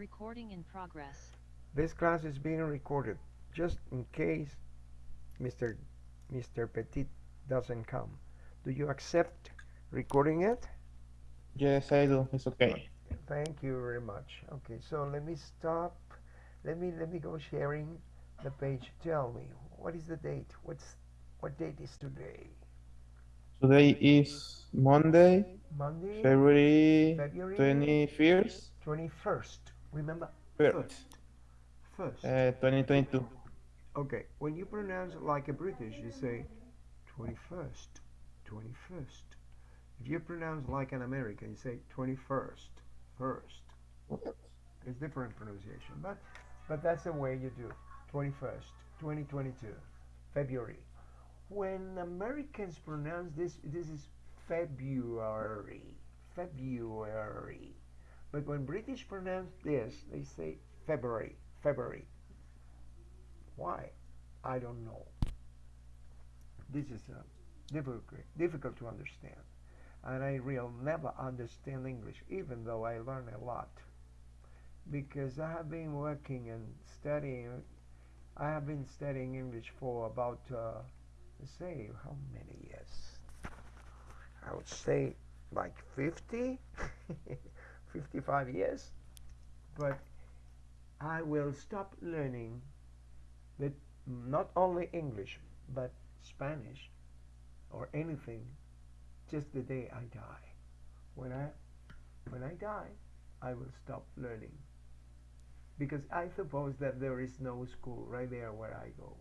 Recording in progress. This class is being recorded just in case Mr. Mr. Petit doesn't come. Do you accept recording it? Yes, I do. It's okay. Thank you very much. Okay, so let me stop. Let me let me go sharing the page. Tell me, what is the date? What's what date is today? Today is Monday, Monday, February February 21st, 21st. Remember? First. First. uh, 2022. Okay, when you pronounce it like a British, you say 21st, 21st. If you pronounce like an American, you say 21st, first. It's different pronunciation, but but that's the way you do. 21st, 2022, February. When Americans pronounce this, this is February, February. But when British pronounce this, they say February, February. Why? I don't know. This is uh, difficult, difficult to understand. And I will never understand English, even though I learn a lot. Because I have been working and studying, I have been studying English for about, uh, say, how many years? I would say like 50, 55 years. But I will stop learning that not only English but Spanish or anything just the day I die. When I when I die, I will stop learning. Because I suppose that there is no school right there where I go.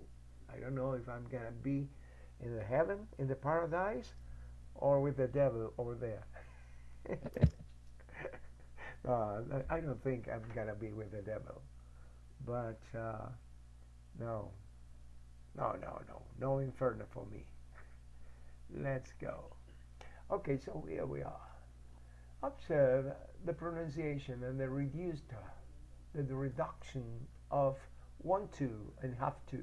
I don't know if I'm gonna be in the heaven, in the paradise, or with the devil over there. uh, I don't think I'm gonna be with the devil. But uh, no, no, no, no, no inferno for me. Let's go. Okay, so here we are. Observe the pronunciation and the reduced, the, the reduction of want to and have to.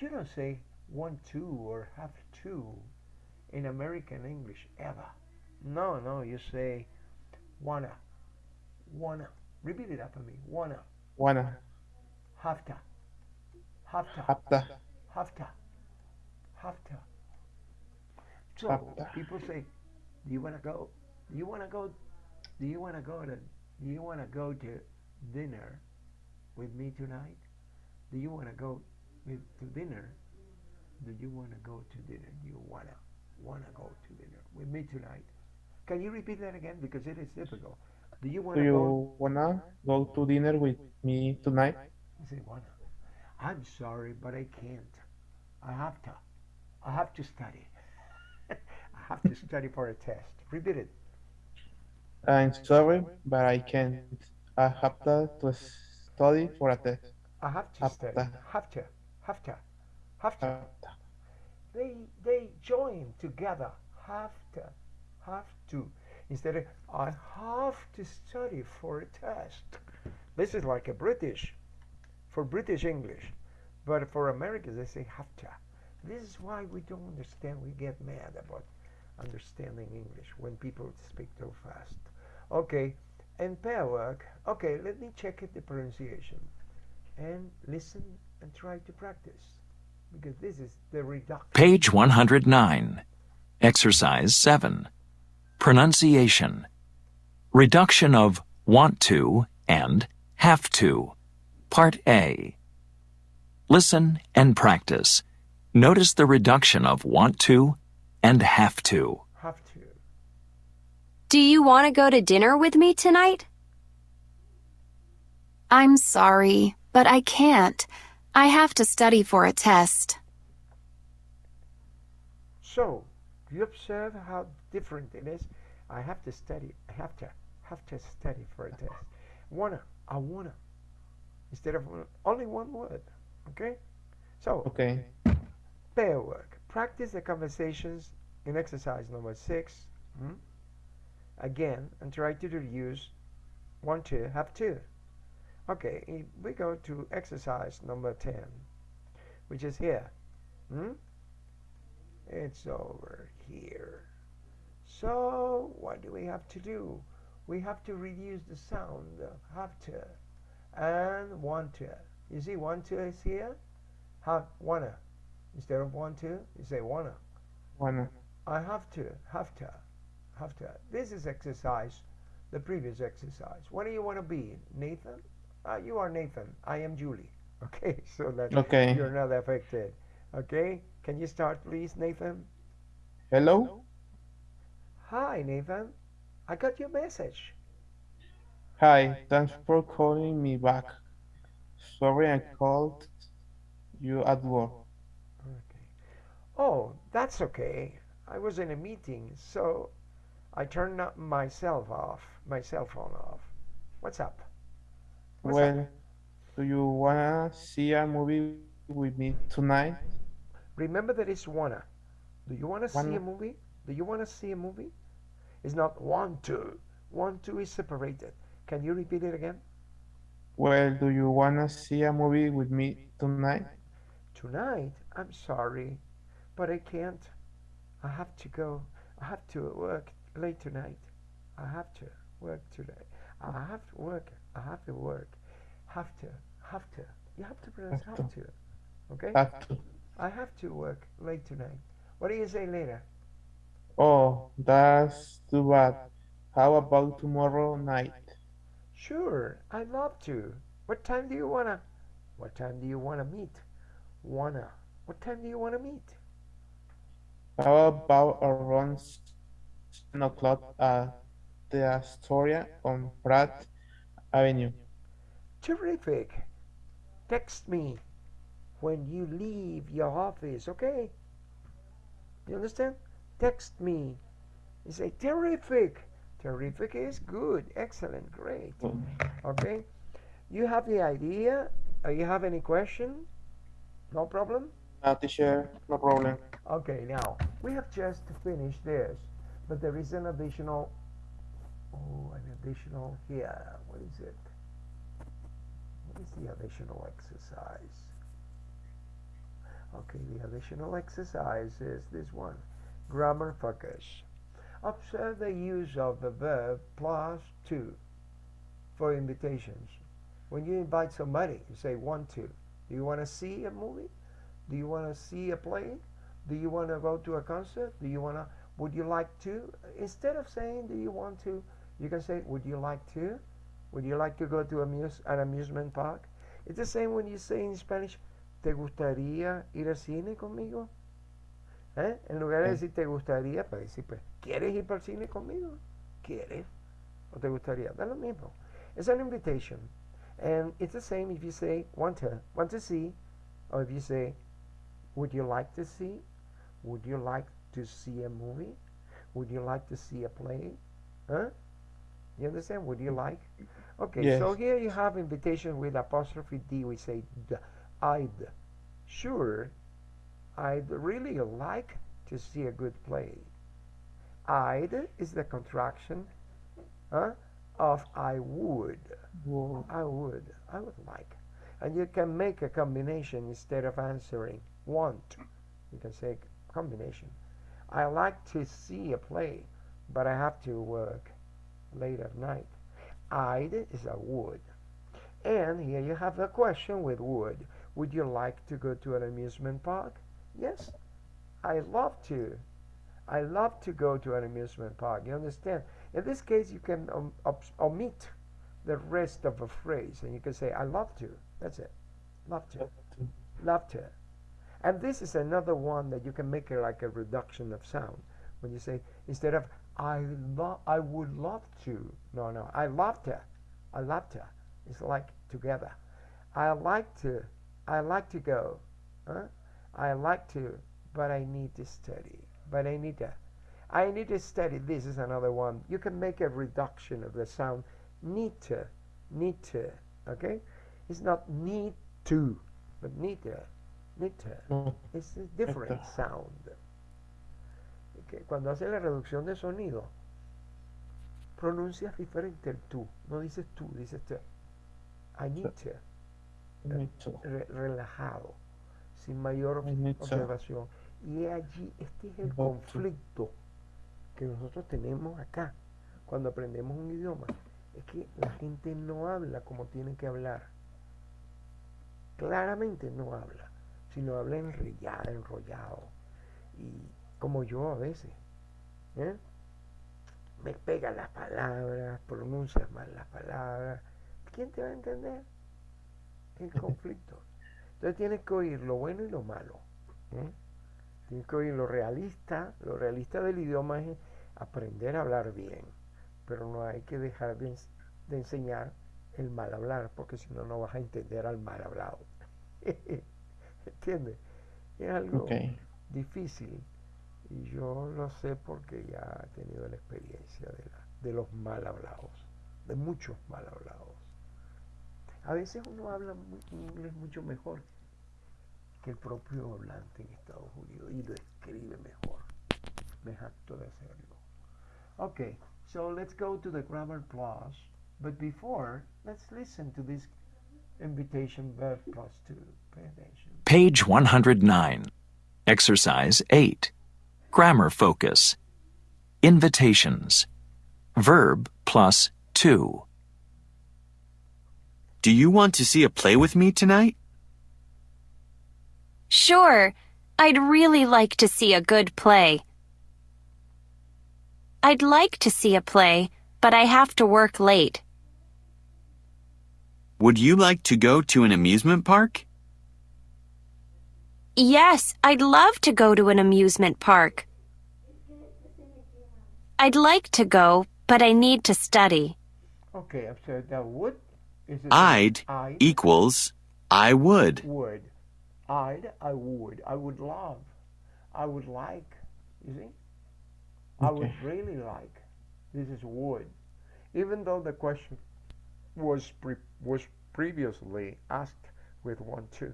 You don't say want to or have to in American English ever. No, no, you say wanna, wanna. Repeat it after me. Wanna, Wanna, have to, have to, hapta, have to, have to. So Hafta. people say, "Do you wanna go? Do you wanna go? Do you wanna go to? Do you wanna go to dinner with me tonight? Do you wanna go with, to dinner? Do you wanna go to dinner? Do you wanna wanna go to dinner with me tonight? Can you repeat that again because it is difficult. Do you wanna go? you wanna go to dinner with me tonight? You say wanna. I'm sorry, but I can't. I have to. I have to study. I have to study for a test. Repeat it. I'm sorry, but I can't. I have to to study for a test. I have to Have study. to. Have to. Have to. Have to. They they join together. Have to. Have to. Instead of I have to study for a test. This is like a British for British English. But for Americans they say have to. This is why we don't understand. We get mad about understanding English when people speak too fast. Okay, and pair work. Okay, let me check it, the pronunciation and listen and try to practice because this is the reduction. Page 109. Exercise 7. Pronunciation. Reduction of want to and have to. Part A. Listen and practice. Notice the reduction of want to and have to. Have to. Do you want to go to dinner with me tonight? I'm sorry, but I can't. I have to study for a test. So, do you observe how different it is? I have to study. I have to have to study for a test. Wanna. I wanna. Instead of only one word. Okay. So Okay. pair work. Practice the conversations in exercise number six. hmm? Again, and try to reduce one to have to. Okay, we go to exercise number 10, which is here. Hmm? It's over. So, what do we have to do? we have to reduce the sound. Have to and want to. You see, want to is here. Have wanna instead of want to, you say wanna. Wanna. I have to, have to, have to. This is exercise, the previous exercise. What do you want to be, Nathan? Uh, you are Nathan. I am Julie. Okay, so that Okay. you're not affected. Okay, can you start, please, Nathan? Hello? Hi, Nathan. I got your message. Hi, thanks for calling me back. Sorry I called you at work. Okay. Oh, that's okay. I was in a meeting, so I turned myself off, my cell phone off. What's up? What's up? Well, do you wanna see a movie with me tonight? Remember that it's wanna. Do you want to see a movie? Do you want to see a movie? It's not want to. Want to is separated. Can you repeat it again? Well, do you wanna see a movie with me tonight? Tonight? I'm sorry, but I can't. I have to go. I have to work late tonight. I have to work today. I have to work. I have to work. Have to. Have to. You have to pronounce Have have to. Okay? Have to. I have to work late tonight. What do you say later? Oh, that's too bad. How about tomorrow night? Sure, I'd love to. What time do you wanna? What time do you wanna meet? Wanna? What time do you wanna meet? How about around seven o'clock at the Astoria on Pratt Avenue? Terrific. Text me when you leave your office, okay? You understand? Text me. You say terrific. Terrific is good, excellent, great. Okay? You have the idea? Uh, you have any question? No problem? Uh, teacher, no problem. Okay, now we have just finished this, but there is an additional. Oh, an additional here. What is it? What is the additional exercise? Okay, the additional exercise is this one grammar focus. Observe the use of the verb plus to for invitations. When you invite somebody, you say want to. Do you want to see a movie? Do you want to see a play? Do you want to go to a concert? Do you want to? Would you like to? Instead of saying, "Do you want to?" you can say, "Would you like to?" Would you like to go to amuse, an amusement park? It's the same when you say in Spanish, ¿Te gustaría ir al cine conmigo? ¿Eh? En lugar de decir te gustaría, para decir, pues, ¿quieres ir para el cine conmigo? ¿Quieres? ¿O te gustaría? Da lo mismo. It's an invitation. And it's the same if you say want to, want to see, or if you say, would you like to see? Would you like to see a movie? Would you like to see a play? Huh? You understand? Would you like? Okay, so here you have invitation with apostrophe D. We say I'd. Sure, I'd really like to see a good play. I'd is the contraction huh, of I would. Whoa. I would. I would like. And you can make a combination instead of answering want. You can say combination. I like to see a play, but I have to work late at night. I'd is a would. And here you have a question with would. Would you like to go to an amusement park? Yes, I love to. I love to go to an amusement park. You understand? In this case, you can um, obs- omit the rest of a phrase and you can say, I love to. That's it. Love to. Love to. And this is another one that you can make it like a reduction of sound. When you say, instead of, I love, I would love to. No, no. I love to. I love to. It's like together. I like to. I like to go. Huh? I like to, but I need to study. But I need to. I need to study. This is another one. You can make a reduction of the sound. Need to. Need to. Okay? It's not need to, but need to. Need to. Es a different sound. Que cuando hace la reducción de sonido, pronuncias diferente el tú. No dices tú, dices te. I need to. Re- relajado, sin mayor observación. Y allí, este es el conflicto que nosotros tenemos acá. cuando aprendemos un idioma es que la gente no habla como tiene que hablar. Claramente no habla, sino habla enrollado, enrollado. Y como yo a veces. ¿eh? Me pega las palabras, pronuncias mal las palabras. ¿Quién te va a entender? El conflicto. Entonces tienes que oír lo bueno y lo malo. ¿eh? Tienes que oír lo realista. Lo realista del idioma es aprender a hablar bien. Pero no hay que dejar de, de enseñar el mal hablar, porque si no, no vas a entender al mal hablado. ¿Entiendes? Es algo Okay. difícil. Y yo lo sé porque ya he tenido la experiencia de, la- de los mal hablados, de muchos mal hablados. A veces uno habla inglés mucho mejor que el propio hablante en Estados Unidos y lo escribe mejor. Me jacto de hacerlo. Okay, so let's go to the grammar plus. But before, let's listen to this invitation verb plus two. Pay attention. Page 109. Exercise 8. Grammar focus. Invitations. Verb plus 2. Do you want to see a play with me tonight? Sure, I'd really like to see a good play. I'd like to see a play, but I have to work late. Would you like to go to an amusement park? Yes, I'd love to go to an amusement park. I'd like to go, but I need to study. Okay, after that would is it I'd I equals I would. would. I'd I would. I would love. I would like. You see? I would really like. This is would. Even though the question was pre- was previously asked with one two.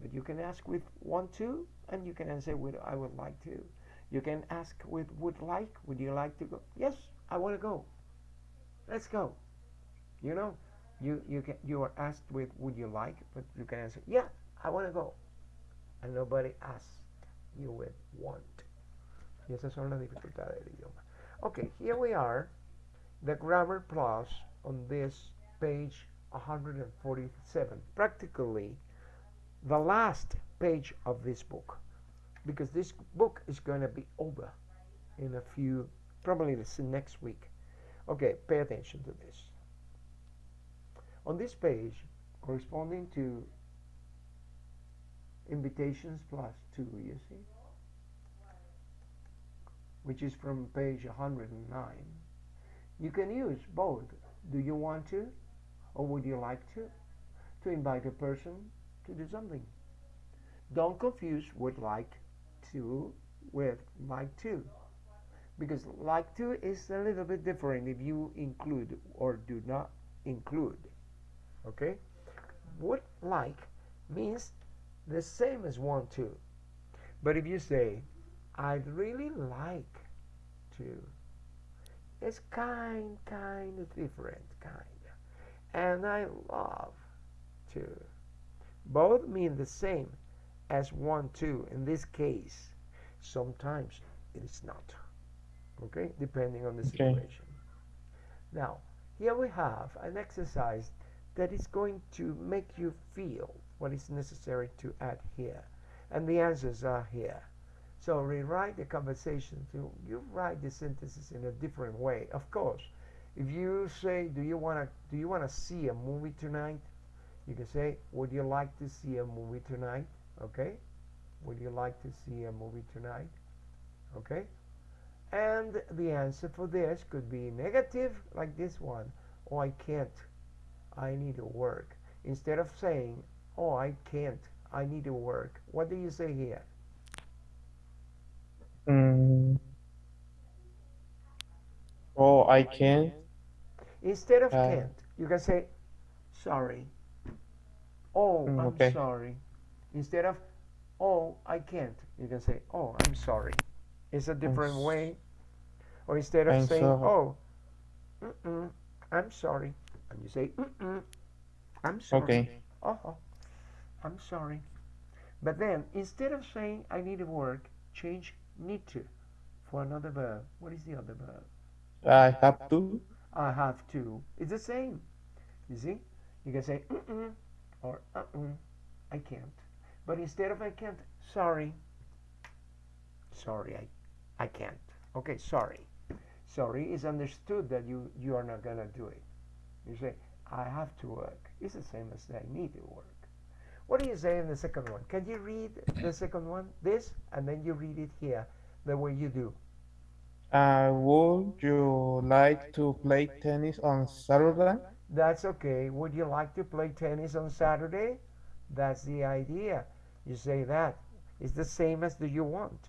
But you can ask with one two and you can answer with I would like to. You can ask with would like, would you like to go? Yes, I want to go. Let's go. You know, you you you are asked with would you like, but you can answer yeah, I want to go, and nobody asked you with want. Y esas son las dificultades del idioma. Okay, here we are, the grammar plus on this page 147. Practically, the last page of this book, because this book is going to be over in a few, probably this next week. Okay, pay attention to this. On this page, corresponding to invitations plus 2, you see, which is from page 109, you can use both. Do you want to or would you like to? To invite a person to do something. Don't confuse would like to with like to because like to is a little bit different if you include or do not include okay? Would like means the same as want to. But if you say i'd really like to it's kind kind of different kind and i love to. Both mean the same as want to. In this case sometimes it is not okay? Depending on the Okay. situation. Now here we have an exercise that is going to make you feel what is necessary to add here and the answers are here. So rewrite the conversation to you write the sentences in a different way. Of course if you say do you want to do you want to see a movie tonight? You can say would you like to see a movie tonight? Okay? Would you like to see a movie tonight? Okay? And the answer for this could be negative like this one oh i can't i need to work. Instead of saying oh i can't i need to work what do you say here? Mm. Oh, I can't. instead of Uh, can't you can say sorry. Oh Mm, i'm okay. sorry. Instead of oh i can't you can say oh i'm sorry. It's a different s- way. Or instead of I'm saying oh mm-mm, i'm sorry and you say mm-mm, i'm sorry Okay. oh i'm sorry but then instead of saying i need to work change need to for another verb what is the other verb I have to. I have to. It's the same. You see? You can say mm-mm or uh-uh. I can't. But instead of I can't, sorry. Sorry, I, I can't. Okay, sorry. Sorry is understood that you, you are not going to do it. You say, I have to work. It's the same as I need to work. What do you say in the second one? Can you read the second one? This, and then you read it here, the way you do. Uh, would you like to play tennis on Saturday? That's okay. Would you like to play tennis on Saturday? That's the idea. You say that. It's the same as do you want.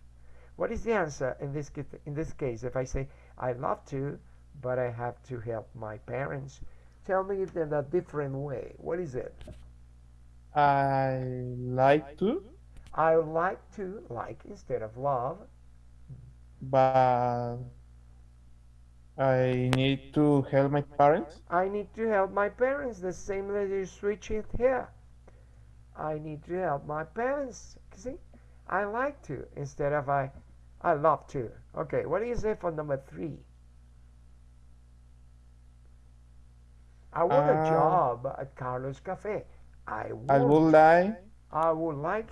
What is the answer in this in this case? If I say I love to, but I have to help my parents, tell me it in a different way. What is it? I like to, I like to like instead of love. but I need to help my parents. I need to help my parents. The same that you switch it here. I need to help my parents. See, I like to instead of I, I love to. Okay, what do you say for number three? I want a Uh, job at Carlos Cafe. I I would like I would like.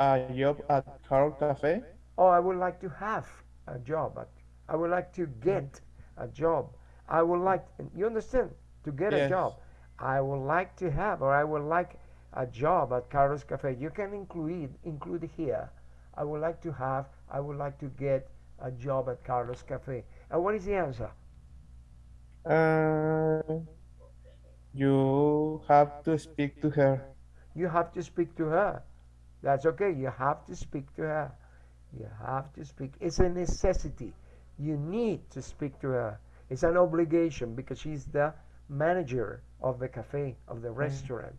a job at Carlos Cafe. Oh, I would like to have a job. At, I would like to get a job. I would like. You understand? To get a Yes. job. I would like to have, or I would like a job at Carlos Cafe. You can include include here. I would like to have. I would like to get a job at Carlos Cafe. And what is the answer? Uh, you have to speak to her. You have to speak to her. That's okay. You have to speak to her. You have to speak. It's a necessity. You need to speak to her. It's an obligation because she's the manager of the cafe, of the mm. restaurant.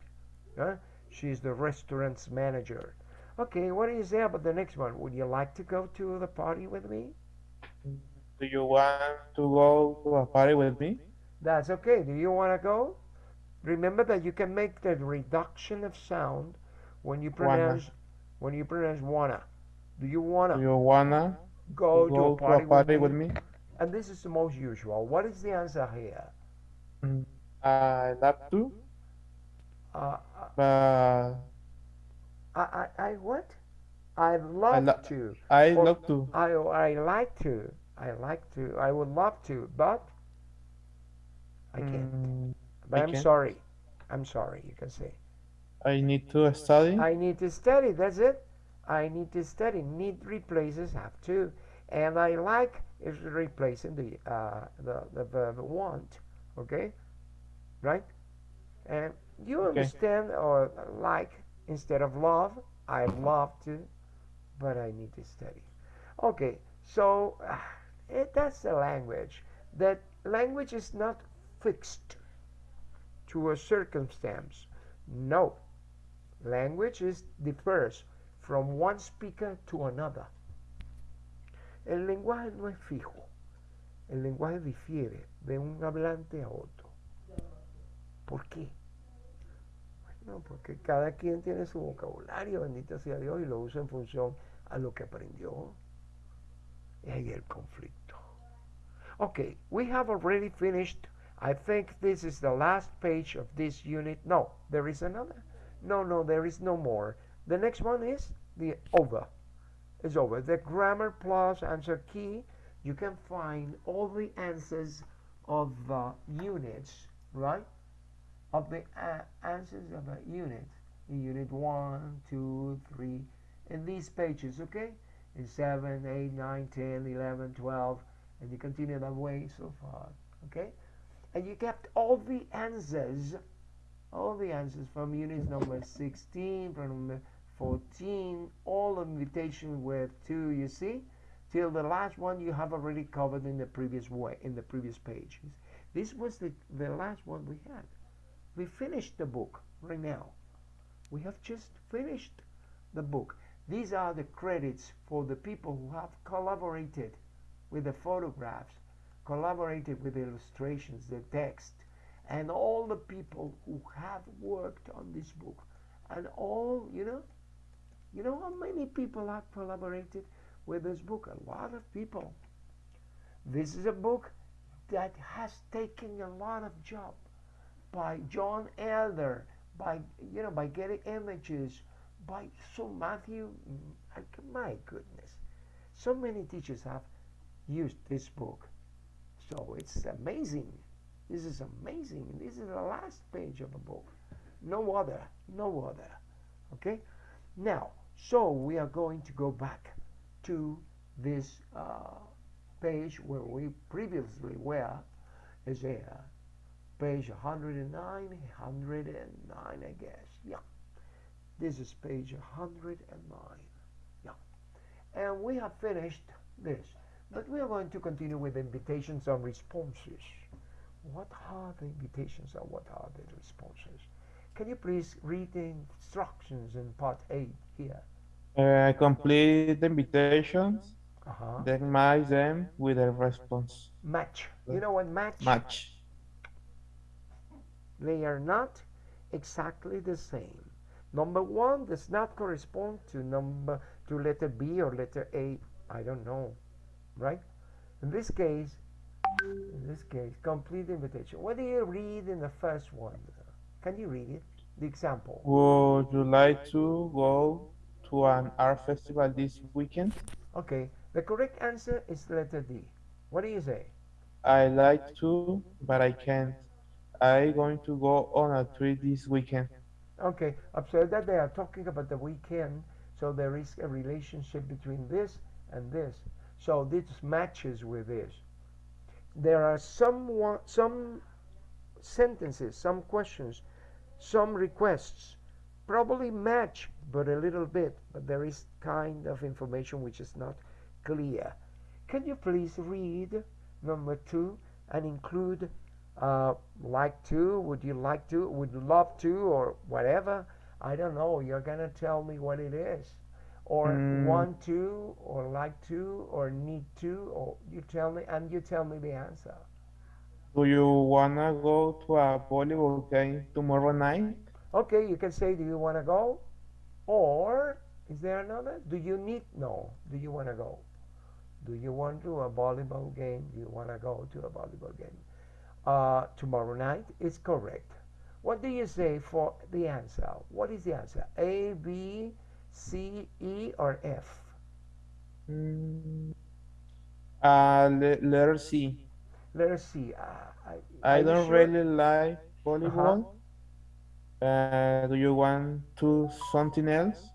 Huh? She's the restaurant's manager. Okay, what do you say about the next one? Would you like to go to the party with me? Do you want to go to a party with me? That's okay. Do you want to go? Remember that you can make the reduction of sound when you Wanna. pronounce when you pronounce wanna. Do you wanna Do you wanna go, to go a party, with, me? me? And this is the most usual. What is the answer here? Mm, I love to, Uh, but I, I, I what? I'd love lo- to. I Or- love to. I, I like to. I like to. I would love to, but I can't. Mm, But I'm sorry. I'm sorry. You can say. I need to study. I need to study. That's it. I need to study. Need replaces have to, and I like is replacing the uh, the the verb want. Okay, right? And you Okay. understand or like instead of love. I love to, but I need to study. Okay, so uh, it, that's the language. That language is not fixed to a circumstance. No, language is differs from one speaker to another. El lenguaje no es fijo. El lenguaje difiere de un hablante a otro. ¿Por qué? Bueno, porque cada quien tiene su vocabulario, bendito sea Dios, y lo usa en función a lo que aprendió. Y ahí el conflicto. Okay, we have already finished. I think this is the last page of this unit. No, there is another. No, no, there is no more. The next one is the over. It's over. The grammar plus answer key. You can find all the answers of the units, right? Of the uh, answers of the unit. Unit 1, 2, 3. In these pages, okay? In 7, 8, 9, 10, 11, 12. And you continue that way so far, okay? And you kept all the answers all the answers from units number 16, from number 14, all invitation with two, you see, till the last one you have already covered in the previous way, in the previous pages. This was the, the last one we had. We finished the book right now. We have just finished the book. These are the credits for the people who have collaborated with the photographs, collaborated with the illustrations, the text, and all the people who have worked on this book. And all you know you know how many people have collaborated with this book? A lot of people. This is a book that has taken a lot of job by John Elder, by you know, by getting images, by so Matthew. Mm, like, My goodness, so many teachers have used this book, so it's amazing. This is amazing. This is the last page of the book. No other, no other. Okay, now so we are going to go back to this uh, page where we previously were. Is there page 109, 109, I guess. Yeah, this is page 109. Yeah, and we have finished this, but we are going to continue with invitations and responses. What are the invitations and what are the responses? Can you please read the instructions in part 8 here? Uh, complete the invitations, Uh-huh. then match them with a response. Match. You know what match? Match. They are not exactly the same. Number one does not correspond to number to letter B or letter A. I don't know, right? In this case, in this case, complete invitation. What do you read in the first one? Can you read it? The example. Would you like to go to an art festival this weekend? Okay. The correct answer is letter D. What do you say? I like to, but I can't. I'm going to go on a trip this weekend. Okay, observe that they are talking about the weekend, so there is a relationship between this and this. So this matches with this. There are some some sentences, some questions, some requests, probably match, but a little bit. But there is kind of information which is not clear. Can you please read number two and include uh, like to, would you like to, would love to, or whatever. I don't know. You're gonna tell me what it is, or Mm. want to, or like to, or need to, or you tell me, and you tell me the answer. Do you wanna go to a volleyball game tomorrow night? Okay, you can say, do you wanna go, or is there another? Do you need? No. Do you wanna go? Do you want to a volleyball game? Do you wanna go to a volleyball game? Uh, tomorrow night is correct. What do you say for the answer? What is the answer? A, B, C, E, or F? Mm, uh, le- letter C. Let us see. Uh, I, I don't sure? really like volleyball. Uh, do you want to something else?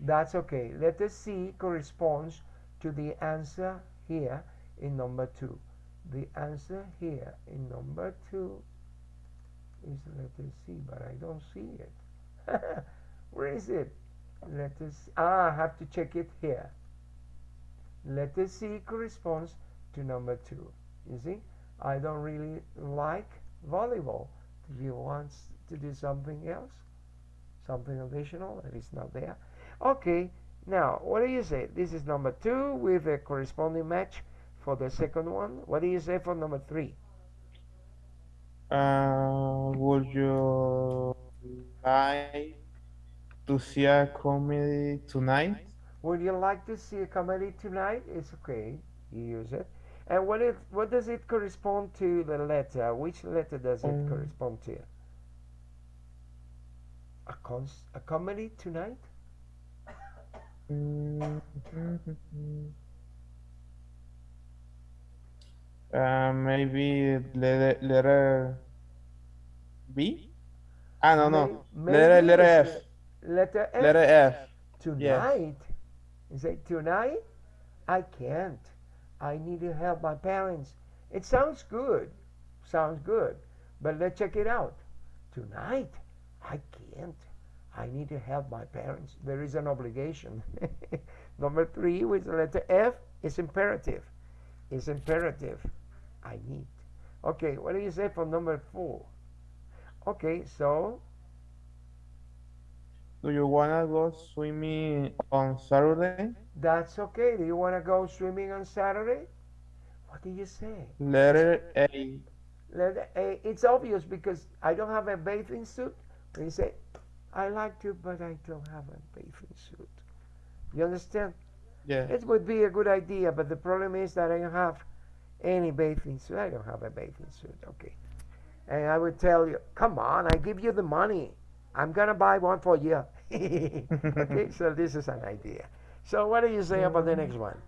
That's okay. Letter C corresponds to the answer here in number two. The answer here in number two is letter C, but I don't see it. Where is it? Letter us Ah, I have to check it here. Letter C corresponds to number two. You see, I don't really like volleyball. Do you want to do something else? Something additional that is not there? Okay, now what do you say? This is number two with a corresponding match for the second one. What do you say for number three? Uh, would you like to see a comedy tonight? Would you like to see a comedy tonight? It's okay. You use it. And what it what does it correspond to the letter? Which letter does it Um, correspond to? A cons a comedy tonight? Uh, maybe letter, letter B? Ah, no, no. Letter, letter F. le- Letter F. Letter F. Tonight? You say tonight? I can't. I need to help my parents. It sounds good. Sounds good. But let's check it out. Tonight? I can't. I need to help my parents. There is an obligation. Number three, with the letter F, is imperative. Is imperative. I need. Okay, what do you say for number four? Okay, so Do you wanna go swimming on Saturday? That's okay. Do you want to go swimming on Saturday? What do you say? Letter A. Let- eh, It's obvious because I don't have a bathing suit. You say, I like to, but I don't have a bathing suit. You understand? Yeah. It would be a good idea, but the problem is that I don't have Any bathing suit? I don't have a bathing suit. Okay. And I would tell you, come on, I give you the money. I'm gonna buy one for you. Okay, so this is an idea. So what do you say about the next one?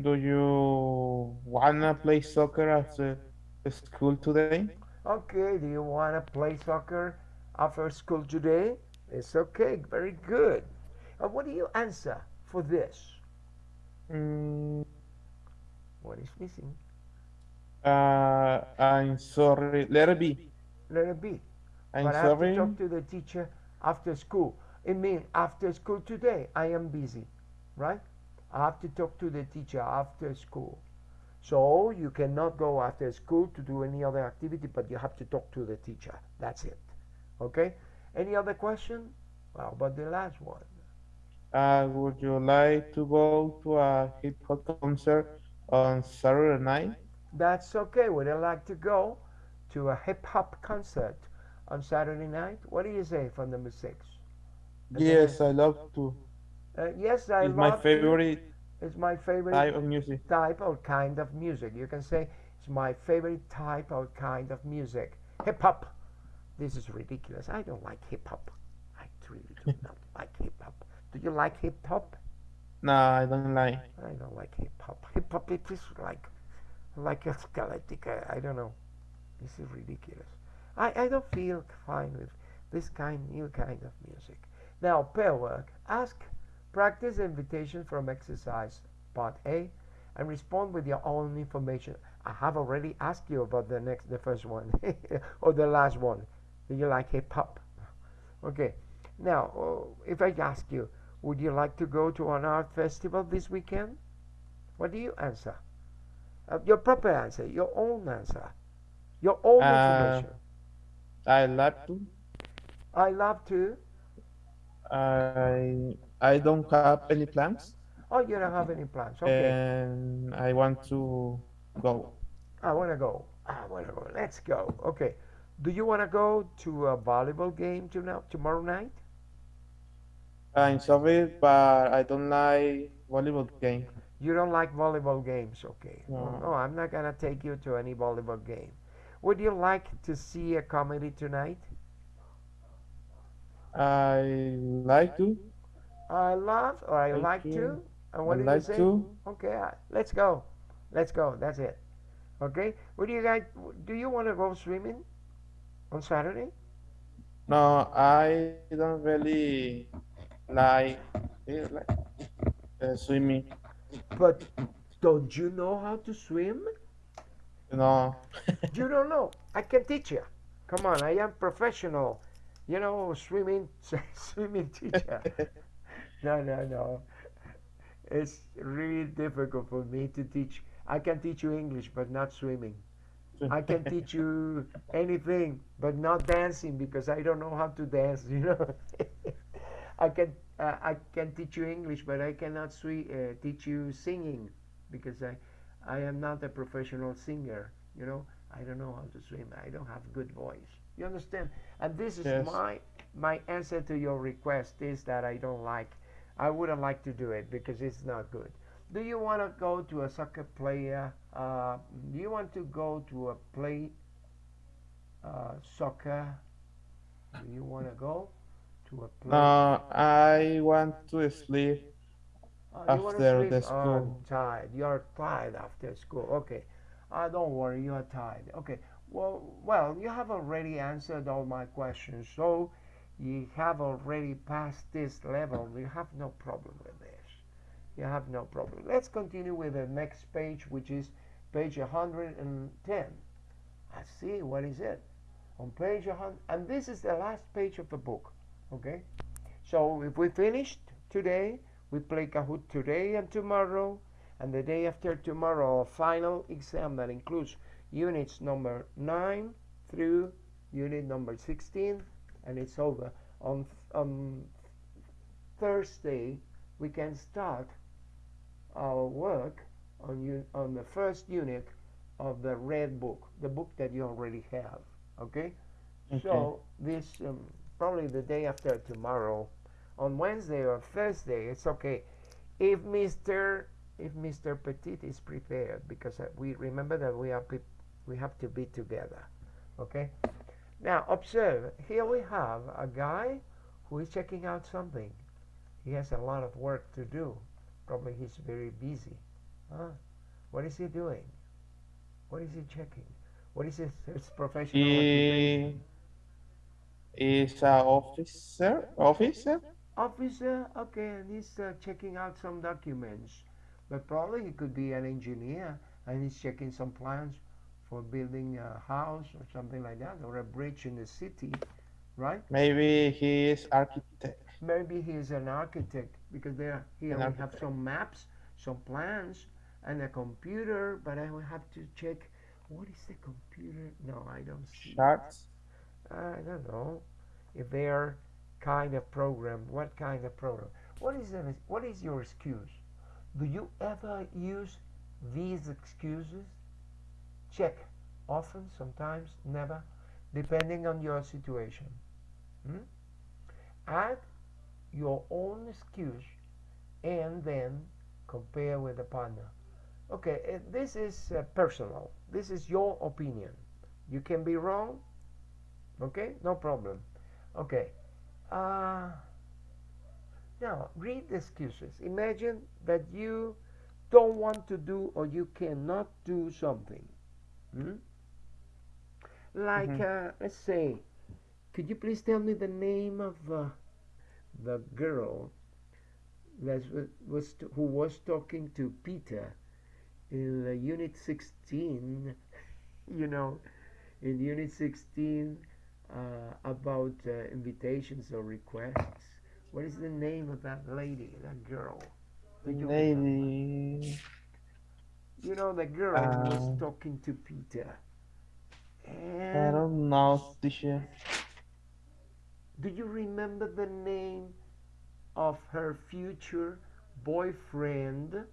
Do you wanna play soccer after school today? Okay, do you wanna play soccer after school today? It's okay, very good. And what do you answer for this? Mm, What is missing? uh, I'm sorry. Let it be. Let it be. I'm but I have to sorry. talk to the teacher after school. It means after school today, I am busy, right? I have to talk to the teacher after school. So you cannot go after school to do any other activity, but you have to talk to the teacher. That's it. Okay? Any other question? How about the last one? Uh, would you like to go to a hip hop concert on Saturday night? That's okay. Would I like to go to a hip hop concert on Saturday night? What do you say for number six? Yes, I love to. Uh, yes, I It's my love to. favorite It's my favorite type of music. type or kind of music. You can say it's my favorite type or kind of music. Hip hop. This is ridiculous. I don't like hip hop. I really do not like hip hop. Do you like hip hop? No, I don't like. I don't like hip hop. Hip hop it is like like a skeletic. I, I don't know. This is ridiculous. I, I don't feel fine with this kind new kind of music. Now pair work. Ask practice invitation from exercise part A and respond with your own information. I have already asked you about the next the first one or the last one. Do you like hip hop? Okay. Now, uh, if I ask you, would you like to go to an art festival this weekend? What do you answer? Uh, your proper answer, your own answer, your own Uh, information. I love to. I love to. I I don't have any plans, Oh, you don't have any plans. Okay. and I want to go. I want to go. I want to go. Let's go. Okay. Do you want to go to a volleyball game tonight, tomorrow night? I'm sorry, but I don't like volleyball game. You don't like volleyball games, okay? No. no, I'm not gonna take you to any volleyball game. Would you like to see a comedy tonight? I like to. I love or I like you. to. And what I did like you say? to. Okay, uh, let's go. Let's go. That's it. Okay. What do you guys? Do you want to go swimming on Saturday? No, I don't really like, like uh, swimming. But don't you know how to swim? Know, You don't know. I can teach you. Come on, I am professional. You know, swimming swimming teacher. No, no, no. It's really difficult for me to teach. I can teach you English, but not swimming. I can teach you anything, but not dancing because I don't know how to dance. You know, I can uh, I can teach you English, but I cannot uh, teach you singing because I I am not a professional singer. You know, I don't know how to swim. I don't have good voice. You understand? And this is Yes. my my answer to your request is that I don't like. I wouldn't like to do it because it's not good. Do you want to go to a soccer player? Uh, do you want to go to a play uh, soccer? Do you want to go to a play? no, I want to sleep. Uh, after sleep? the Oh, school. tired. You're tired after school. Okay. Uh, don't worry, you are tired. Okay. Well, well, you have already answered all my questions, so you have already passed this level. You have no problem with this. You have no problem. Let's continue with the next page, which is page 110. I see. What is it? On page 100, and this is the last page of the book. Okay. So if we finished today, we play Kahoot today and tomorrow, and the day after tomorrow, a final exam that includes units number 9 through unit number 16, and it's over. On, on Thursday, we can start our work on, on the first unit of the red book, the book that you already have. Okay? Okay. So, this um, probably the day after tomorrow on Wednesday or Thursday, it's okay. If Mr. if Mr. Petit is prepared because uh, we remember that we are we have to be together. Okay? Now observe, here we have a guy who is checking out something. He has a lot of work to do. Probably he's very busy. Huh? What is he doing? What is he checking? What is his, his professional He is a officer. Officer. Officer, okay, and he's uh, checking out some documents. But probably he could be an engineer and he's checking some plans for building a house or something like that, or a bridge in the city, right? Maybe he is architect. Maybe he is an architect because there here An we have some maps, some plans, and a computer. But I will have to check what is the computer. No, I don't see. Charts. I don't know if they are kind of program. What kind of program? What is the, What is your excuse? Do you ever use these excuses? Check. Often, sometimes, never, depending on your situation. Hmm? Add your own excuse and then compare with the partner. Okay, eh, this is uh, personal. This is your opinion. You can be wrong. Okay, no problem. Okay. Uh, now, read the excuses. Imagine that you don't want to do or you cannot do something. Hmm? Like, uh, let's say, could you please tell me the name of uh, the girl that was, who was talking to Peter in uh, Unit 16? you know, in Unit 16 uh, about uh, invitations or requests. What is the name of that lady, that girl? You? Lady. You know, the girl who was Uh, talking to Peter. I don't know, teacher. do you remember the name of her future boyfriend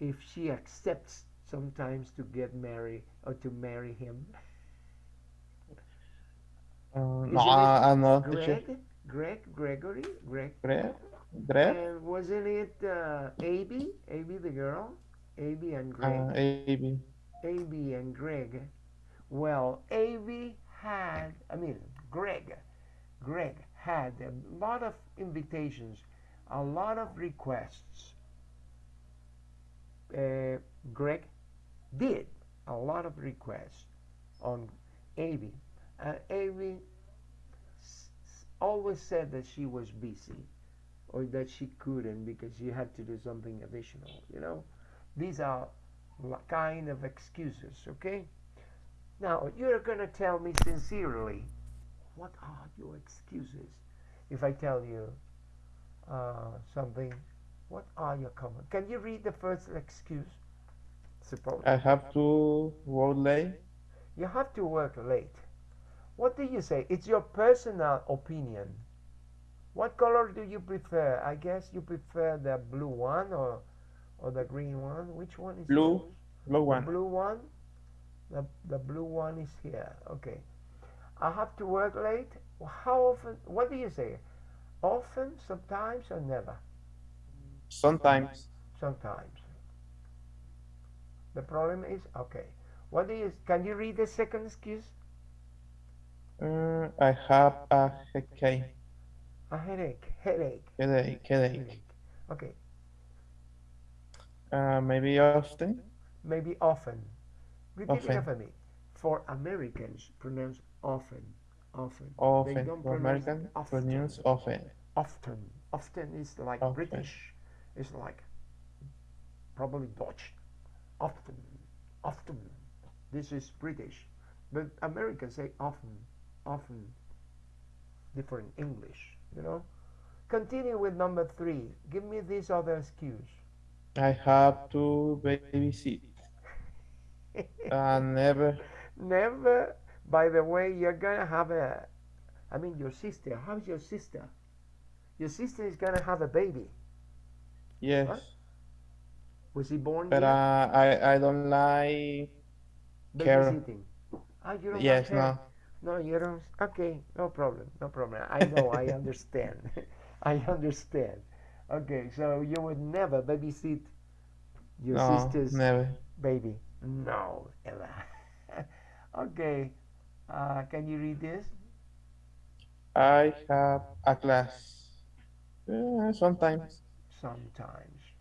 if she accepts sometimes to get married or to marry him? Uh, no, I, I'm not. Greg? Greg? Gregory? Greg? Greg? Greg? And wasn't it uh, Abby? Abby the girl? Abby and Greg? Uh, AB. Abby and Greg. Well, Abby had, I mean, Greg, Greg had a lot of invitations, a lot of requests. Uh, Greg did a lot of requests on Abby. S- s- always said that she was busy or that she couldn't because she had to do something additional, you know? These are kind of excuses, okay? Now, you're going to tell me sincerely, what are your excuses? If I tell you uh, something, what are your comments? Can you read the first excuse? Suppose I have to work late. you have to work late. What do you say? It's your personal opinion. What color do you prefer? I guess you prefer the blue one or or the green one. Which one is Blue. Blue The one. blue one? The, the blue one is here. Okay. I have to work late. How often? What do you say? Often, sometimes, or never? Sometimes. Sometimes. The problem is okay. What do you? Can you read the second excuse? Uh, I have a headache. A headache. Headache. Headache. Headache. Okay. Uh, maybe often. Maybe often. Repeat Often. after me. For Americans, pronounce often. Often. They Often. don't For pronounce American, often. pronounce often. often. Often is like Often. British. It's like probably Dutch. Often. Often. This is British. But Americans say often. Often. Different English, you know? Continue with number three. Give me this other excuse. I have to babysit. Uh, never. Never. By the way, you're gonna have a. I mean, your sister. How's your sister? Your sister is gonna have a baby. Yes. Was he born But here? uh, I I don't like care. Babysitting. Ah, you don't Yes, her? no. No, you don't. Okay, no problem. No problem. I know. I understand. I understand. Okay, so you would never babysit Your No, sister's never. baby? No, Ella. okay. Uh, can you read this? I have a class. Uh, sometimes. Sometimes.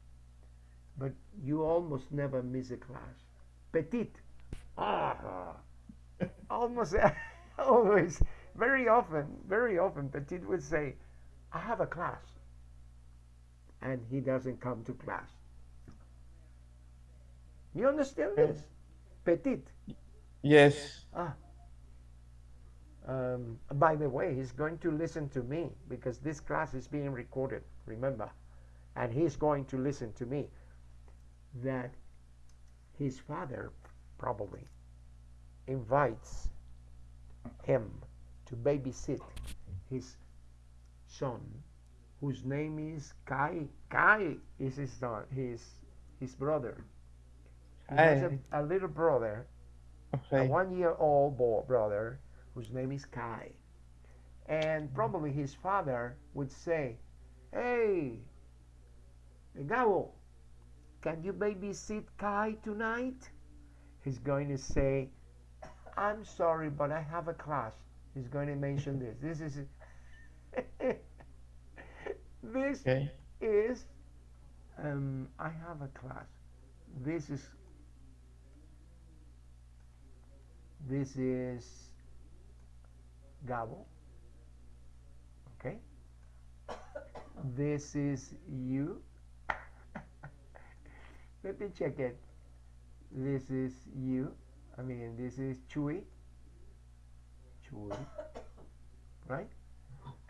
But you almost never miss a class. Petit. Ah. almost always. Very often, very often, Petit would say, I have a class. And he doesn't come to class. You understand Okay. this? Petit. Yes. Ah. Um, by the way, he's going to listen to me because this class is being recorded, remember? And he's going to listen to me. That his father probably invites him to babysit his son, whose name is Kai. Kai is his son, his, his brother. He has a, a little brother a one year old boy, brother whose name is Kai. And probably his father would say, Hey, Gabo, can you babysit Kai tonight? He's going to say, I'm sorry, but I have a class. He's going to mention this. This is this Okay. is um, I have a class. This is this is Gabo. Okay. This is you. Let me check it. This is you. I mean, this is Chewy. Chewy. Right?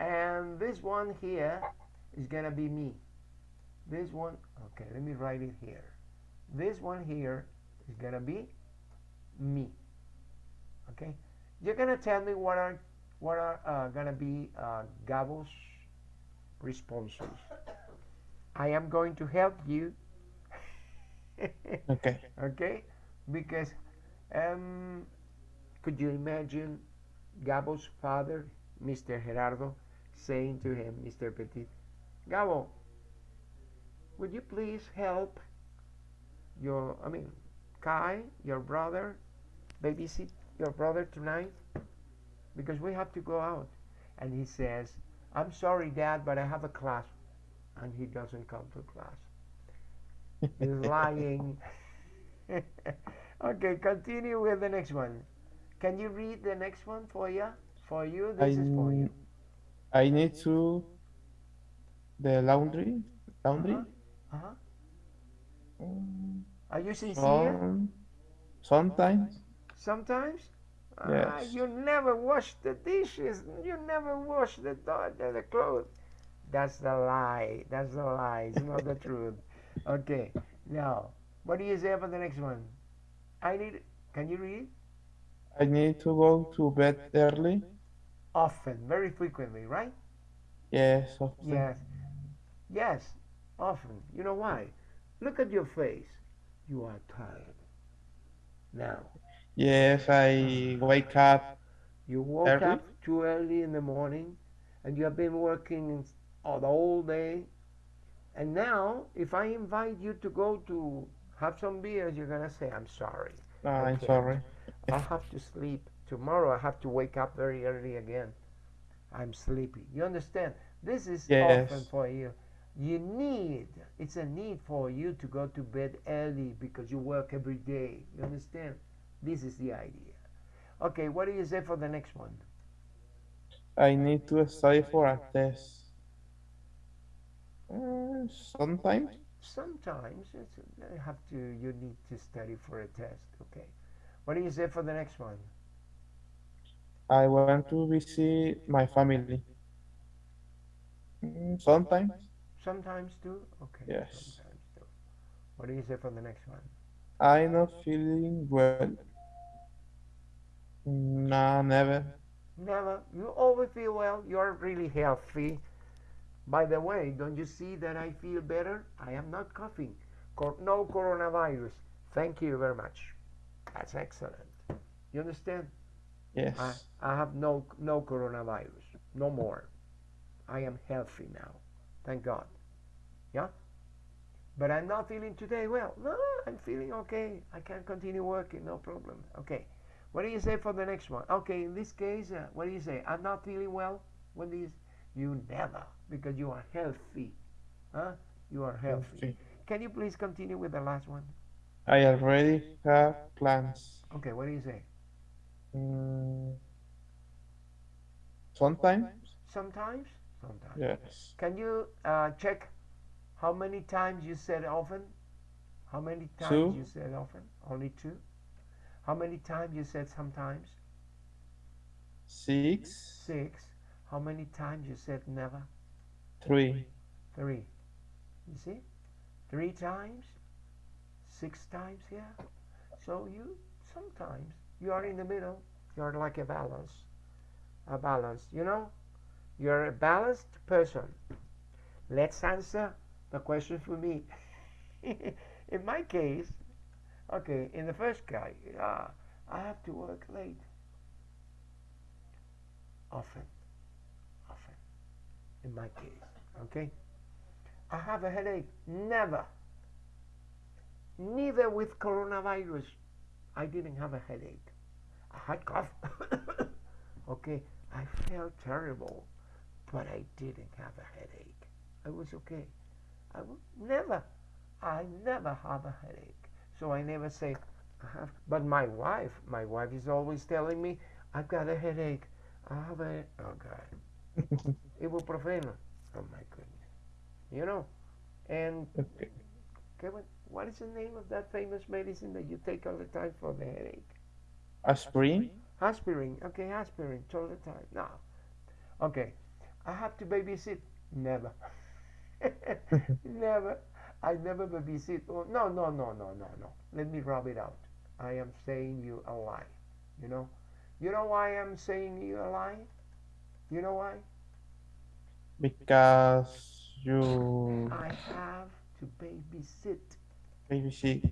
And this one here is gonna be me. This one, okay, let me write it here. This one here is gonna be me. Okay, you're gonna tell me what are what are uh, gonna be uh, Gabo's responses. I am going to help you. Okay. okay, because um, could you imagine Gabo's father, Mr. Gerardo, saying to him, Mr. Petit, Gabo, would you please help your, I mean, Kai, your brother, babysit your brother tonight? Because we have to go out. And he says, I'm sorry, Dad, but I have a class. And he doesn't come to class. He's lying. okay, continue with the next one. Can you read the next one for you? For you, I, this is for you. I need to the laundry. Laundry. Uh-huh. Mm, Are you sincere? Some, sometimes. Sometimes? Ah, Yes. you never wash the dishes. You never wash the, the, the clothes. That's the lie. That's the lie. It's not the truth. Okay. Now, what do you say for the next one? I need. Can you read? I need to go to bed early. Often, very frequently, right? Yes, often. Yes. Yes, often. You know why? Look at your face. You are tired. Now, Yes, I wake up. you woke Early? up too early in the morning and you have been working all the whole day. And now, if I invite you to go to have some beers, you're going to say, I'm sorry. No, I'm sorry. I have to sleep. Tomorrow I have to wake up very early again. I'm sleepy. You understand? This is Yes. often for you. You need, it's a need for you to go to bed early because you work every day. You understand? This is the idea. Okay, what do you say for the next one? I need to study for a test. Uh, sometimes. Sometimes it's, you have to, you need to study for a test. Okay. What do you say for the next one? I want to visit my family. Mm, Sometimes. Sometimes too? Okay. Yes. Sometimes too. What do you say for the next one? I'm not feeling well. No, never. Never. You always feel well. You're really healthy. By the way, don't you see that I feel better? I am not coughing. Cor- no coronavirus. Thank you very much. That's excellent. You understand? Yes. I, I have no no coronavirus. No more. I am healthy now. Thank God. Yeah? But I'm not feeling today well. No, I'm feeling okay. I can continue working, no problem. Okay. What do you say for the next one? Okay, in this case, uh, what do you say? I'm not feeling well. What do you? You never, because you are healthy. Huh? You are healthy. Healthy. Can you please continue with the last one? I already have plans. Okay, what do you say? Mm, sometimes, Sometimes? Sometimes. yes. Can you uh, check how many times you said often? How many times Two. you said often? Only two? How many times you said sometimes? Six, Six. How many times you said never? three, Three. You see? Three times? Six times here? So you sometimes you are in the middle. You're like a balance. A balance. You know? You're a balanced person. Let's answer the question for me. in my case, okay, in the first guy, uh, I have to work late. Often. Often. In my case. Okay? I have a headache. Never. Neither with coronavirus. I didn't have a headache. I had cough. okay, I felt terrible, but I didn't have a headache. I was okay. I w- never, I never have a headache. So I never say, I have. But my wife, my wife is always telling me, I've got a headache. I have a, oh God, ibuprofeno. Oh my goodness. You know, and Kevin, what is the name of that famous medicine that you take all the time for the headache? Aspirin, Aspirin. Okay, aspirin all the time. No. Okay. I have to babysit. Never. never. I never babysit. Oh, no, no, no, no, no, no. Let me rub it out. I am saying you a lie. You know? You know why I'm saying you a lie? You know why? Because you I have to babysit. babysit.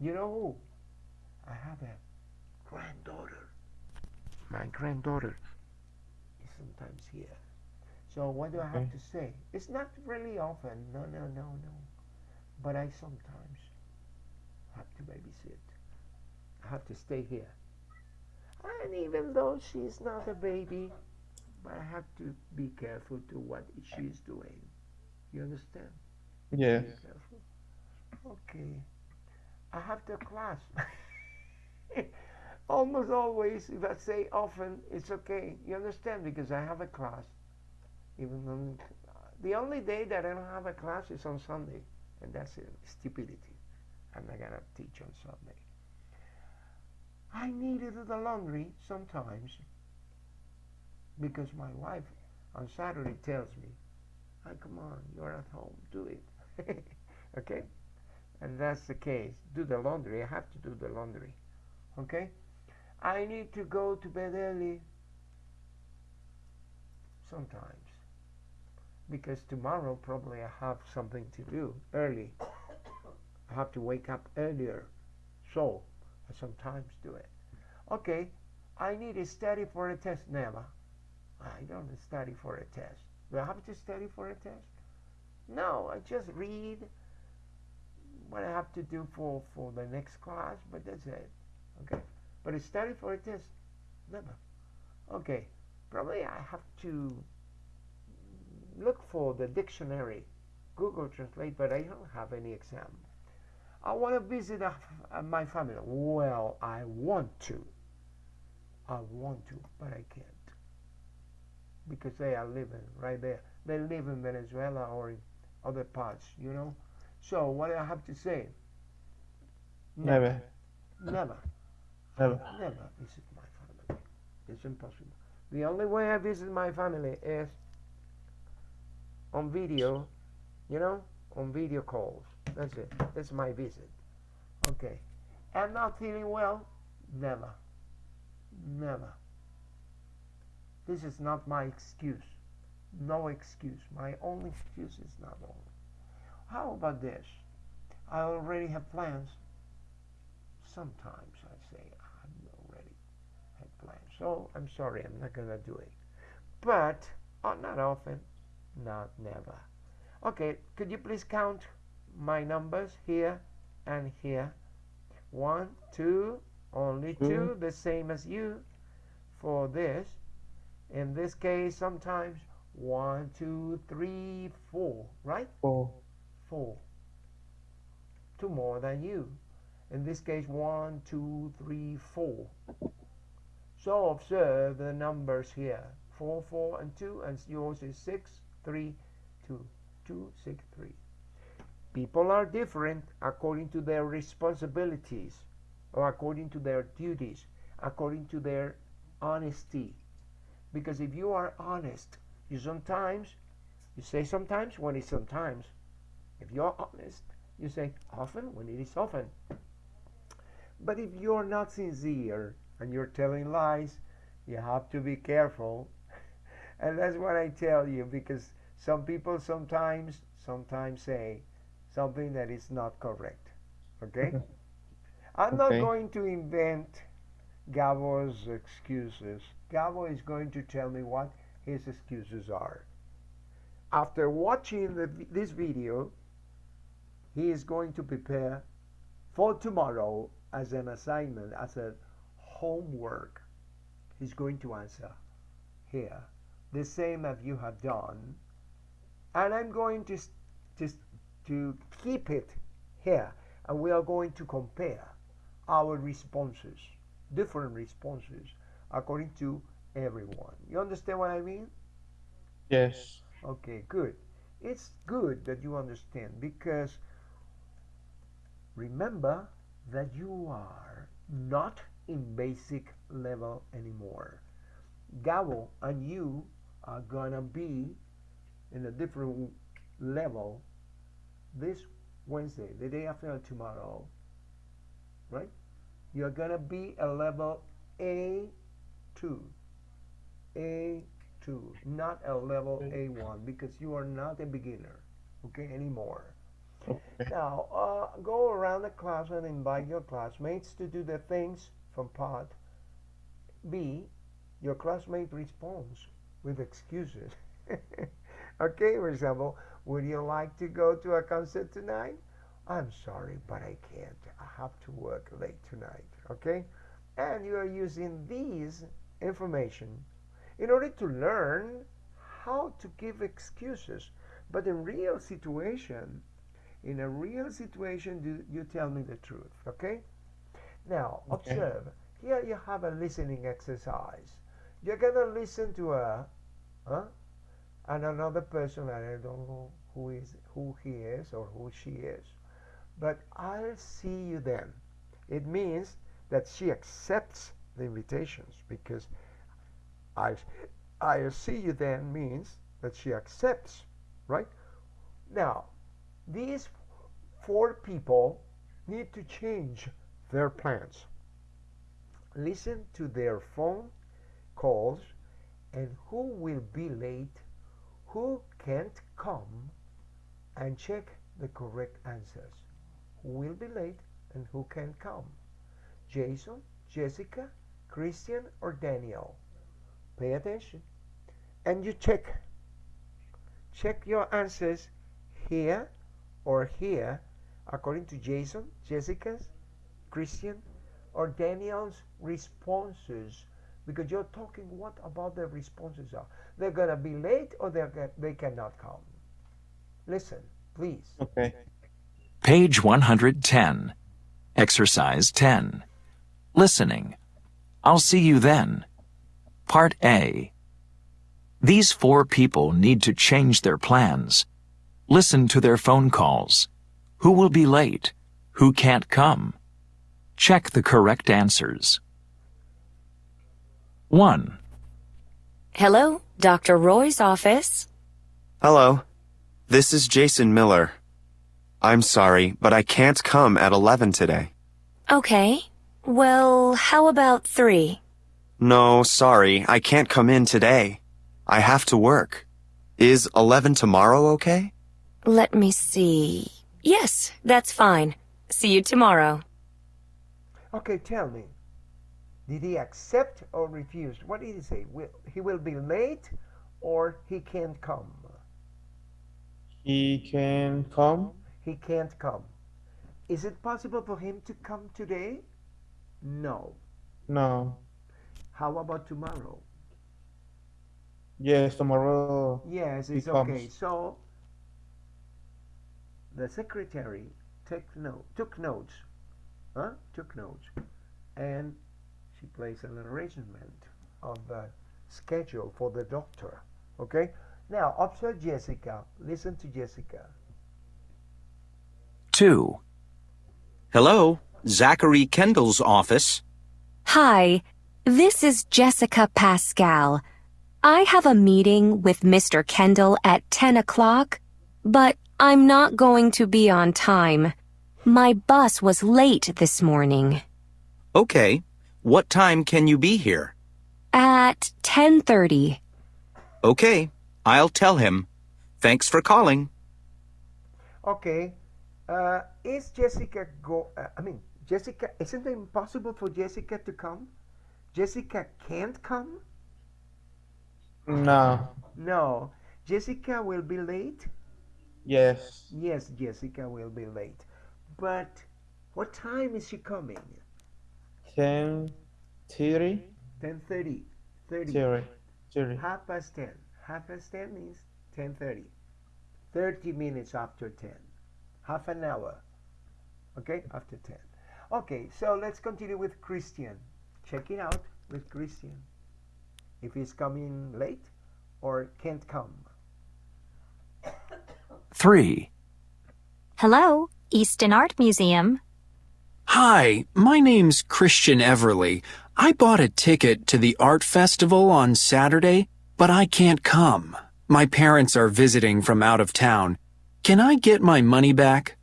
You know who? I have a granddaughter. My granddaughter is sometimes here. So what do I have Okay. to say? It's not really often. No, no, no, no. But I sometimes have to babysit. I have to stay here. And even though she's not a baby, but I have to be careful to what she's doing. You understand? Careful. Okay. I have to class. Almost always, if I say often, it's okay. You understand? Because I have a class. Even on the only day that I don't have a class is on Sunday, and that's it. Stupidity. I'm not gonna teach on Sunday. I need to do the laundry sometimes because my wife on Saturday tells me, "Ah, come on, you're at home, do it." okay? And that's the case. Do the laundry. I have to do the laundry. Okay? I need to go to bed early sometimes because tomorrow probably I have something to do early. I have to wake up earlier. So, I sometimes do it. Okay, I need to study for a test. Never. I don't study for a test. Do I have to study for a test? No, I just read what I have to do for, for the next class, but that's it. Okay? But I study for a test? Never. Okay, probably I have to look for the dictionary, Google Translate, but I don't have any exam. I want to visit uh, uh, my family. Well, I want to. I want to, but I can't. Because they are living right there. They live in Venezuela or in other parts, you know? So, what do I have to say? Never. Never. Never. Never visit my family. It's impossible. The only way I visit my family is on video, you know, on video calls. That's it. That's my visit. Okay. I'm not feeling well? Never. Never. This is not my excuse. No excuse. My only excuse is not only. How about this? I already have plans. Sometimes I say I already had plans. So I'm sorry, I'm not gonna do it. But uh, not often. Not never. Okay, could you please count my numbers here and here. One, two, only two, the same as you for this. In this case, sometimes one, two, three, four, right? Four. Four. Two more than you. In this case, one, two, three, four. So observe the numbers here. Four, four, and two, and yours is six, three, two. Two, six, three. People are different according to their responsibilities or according to their duties, according to their honesty. Because if you are honest, you sometimes, you say sometimes when it's sometimes. If you're honest, you say often when it is often. But if you're not sincere and you're telling lies, you have to be careful. And that's what I tell you because some people sometimes sometimes say something that is not correct. Okay? I'm not going to invent Gabo's excuses. Gabo is going to tell me what his excuses are. After watching the, this video, he is going to prepare for tomorrow as an assignment, as a homework. He's going to answer here the same as you have done, and I'm going to just to keep it here, and we are going to compare our responses, different responses, according to everyone. You understand what I mean? Yes. Okay, good. It's good that you understand because remember that you are not in basic level anymore. Gabo and you are gonna be in a different level this Wednesday, the day after tomorrow, right? You're gonna be a level A2. A2, not a level A1 because you are not a beginner, okay, anymore. Okay. Now, uh, go around the class and invite your classmates to do the things from part B. Your classmate responds with excuses. okay, for example, would you like to go to a concert tonight? I'm sorry, but I can't. Have to work late tonight. Okay? And you are using these information in order to learn how to give excuses. But in real situation, in a real situation, do you tell me the truth, okay? Now, Okay. observe. Here you have a listening exercise. You're gonna listen to a, huh? And another person, and I don't know who is who he is or who she is, but I'll see you then. It means that she accepts the invitations because I, I'll see you then means that she accepts, right? Now, these four people need to change their plans. Listen to their phone calls and who will be late, who can't come, and check the correct answers. Will be late and who can come? Jason, Jessica, Christian, or Daniel? Pay attention. And you check. Check your answers here or here according to Jason, Jessica's, Christian, or Daniel's responses because you're talking what about their responses are. They're going to be late or they're, they cannot come. Listen, please. Okay. Page 110. Exercise 10. Listening. I'll see you then. Part A. These four people need to change their plans. Listen to their phone calls. Who will be late? Who can't come? Check the correct answers. 1. Hello, Dr. Roy's office. Hello. This is Jason Miller. I'm sorry, but I can't come at 11 today. Okay. Well, how about three? No, sorry, I can't come in today. I have to work. Is 11 tomorrow okay? Let me see. Yes, that's fine. See you tomorrow. Okay, tell me. Did he accept or refuse? What did he say? Will, he will be late or he can't come? He can come. He can't come. Is it possible for him to come today? No. No. How about tomorrow? Yes, tomorrow. Yes, it's okay. So the secretary took note, took notes, huh? Took notes, and she placed an arrangement of the schedule for the doctor. Okay. Now observe Jessica. Listen to Jessica. 2. Hello, Zachary Kendall's office. Hi, this is Jessica Pascal. I have a meeting with Mr. Kendall at 10 o'clock, but I'm not going to be on time. My bus was late this morning. Okay, what time can you be here? At 10:30. Okay, I'll tell him. Thanks for calling. Okay. Uh, is Jessica go? Uh, I mean, Jessica. Isn't it impossible for Jessica to come? Jessica can't come. No. No. Jessica will be late. Yes. Yes, Jessica will be late. But what time is she coming? 10, 30, 10:30. 30. 30, 30. Half past 10. Half past 10 means 10:30. 30 minutes after 10. Half an hour. Okay? After 10. Okay, so let's continue with Christian. Check it out with Christian. If he's coming late or can't come. 3. Hello, Easton Art Museum. Hi, my name's Christian Everly. I bought a ticket to the art festival on Saturday, but I can't come. My parents are visiting from out of town. Can I get my money back?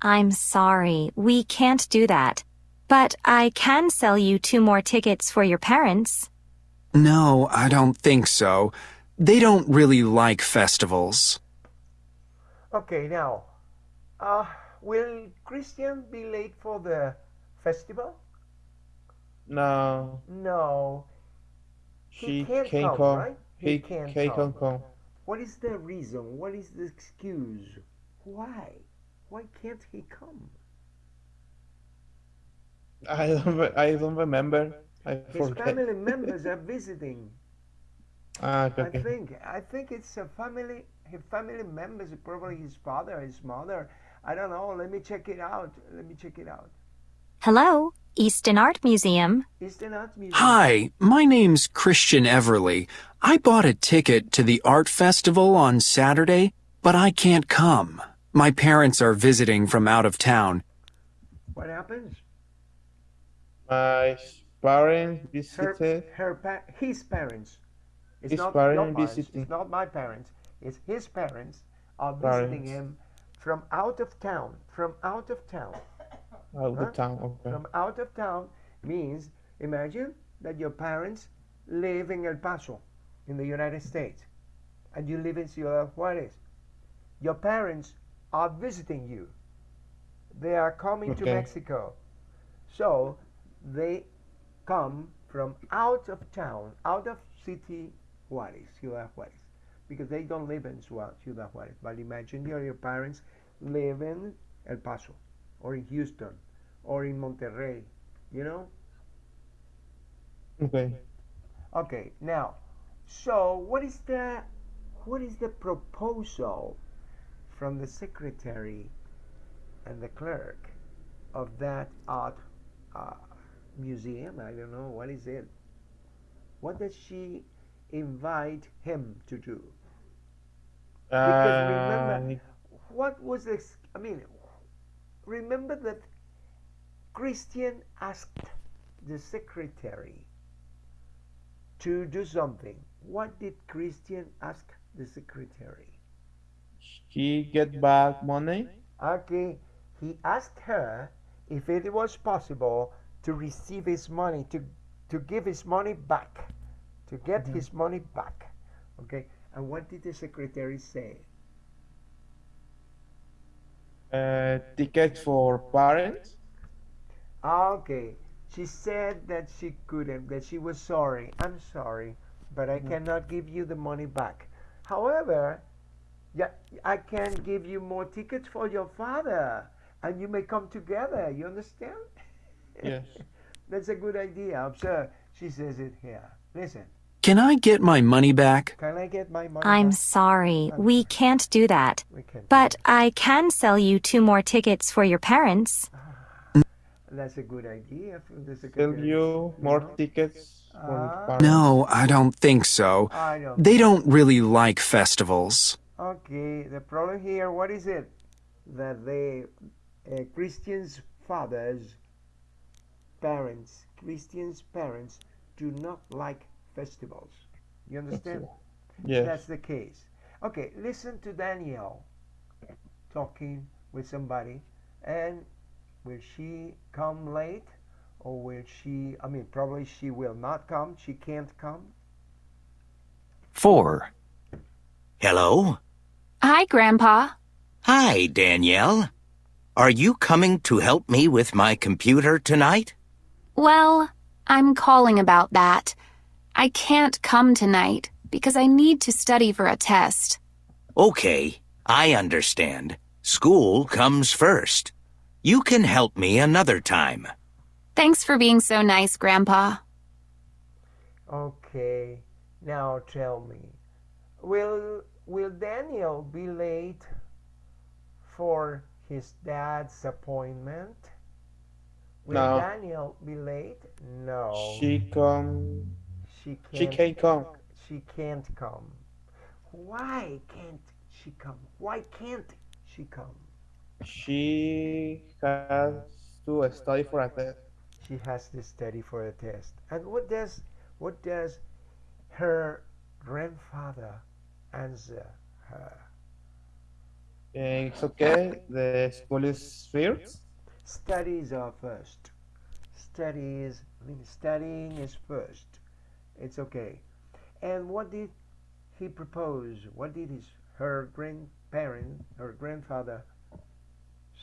I'm sorry, we can't do that. But I can sell you two more tickets for your parents. No, I don't think so. They don't really like festivals. Okay, now, uh, will Christian be late for the festival? No. No. He She can't can come, come. right? He, He can't he come. can come. What is the reason? What is the excuse? Why? Why can't he come? I don't. I don't remember. I His forget. family members are visiting. Ah, okay. I think. I think it's a family. His family members, probably his father, his mother. I don't know. Let me check it out. Let me check it out. Hello, Easton Art Museum. Eastern Art Museum. Hi, my name's Christian Everly. I bought a ticket to the art festival on Saturday, but I can't come. My parents are visiting from out of town. What happens? My parents visited. her, pa- his parents. It's His not parents your parents. visiting. It's not my parents. It's his parents are visiting him from out of town. From out of town. Out Huh? of town. Okay. From out of town means imagine that your parents live in El Paso in the United States and you live in Ciudad Juarez. Your parents are visiting you. They are coming to Mexico. So they come from out of town, out of city Juarez, Ciudad Juarez, because they don't live in Ciudad Ciudad Juarez. But imagine your, your parents live in El Paso or in Houston or in Monterrey, you know? Okay. Okay, now, so what is the what is the proposal from the secretary and the clerk of that art uh, museum? I don't know what is it. What does she invite him to do? Because remember, Uh, what was this? I mean, remember that Christian asked the secretary to do something. What did Christian ask the secretary? he get back money. Okay, he asked her if it was possible to receive his money, to, to give his money back, to get mm-hmm. his money back. Okay, and what did the secretary say? Uh, ticket for parents. Okay, she said that she couldn't, that she was sorry. I'm sorry, but I cannot give you the money back. However, Yeah, I can give you more tickets for your father, and you may come together. You understand? Yes. That's a good idea. Observe, she says it here. Listen, Can I get my money back? can I get my money? I'm back? sorry, we can't do that. We can. But I can sell you two more tickets for your parents. That's a good idea. from the Sell secretary. you more know? tickets for Ah. your parents. No, I don't think so. I don't. They don't really like festivals. Okay, the problem here, what is it? That the uh, Christians' fathers, parents, Christians' parents do not like festivals. You understand? Yes. That's the case. Okay, listen to Danielle talking with somebody, and will she come late? Or will she, I mean, probably she will not come. She can't come. 4. Hello? Hi, Grandpa. Hi, Danielle. Are you coming to help me with my computer tonight? Well, I'm calling about that. I can't come tonight because I need to study for a test. Okay, I understand. School comes first. You can help me another time. Thanks for being so nice, Grandpa. Okay, now tell me, will will Daniel be late for his dad's appointment? Will No. Daniel be late? No. She come. She She can't. can't come. She can't come. Why can't she come? Why can't she come? She has to study for a test. She has to study for a test. And what does what does her grandfather answer her? Eh, It's okay. The school is first. Studies are first. Studies, I mean, studying is first. It's okay. And what did he propose? What did his her grandparent, her grandfather,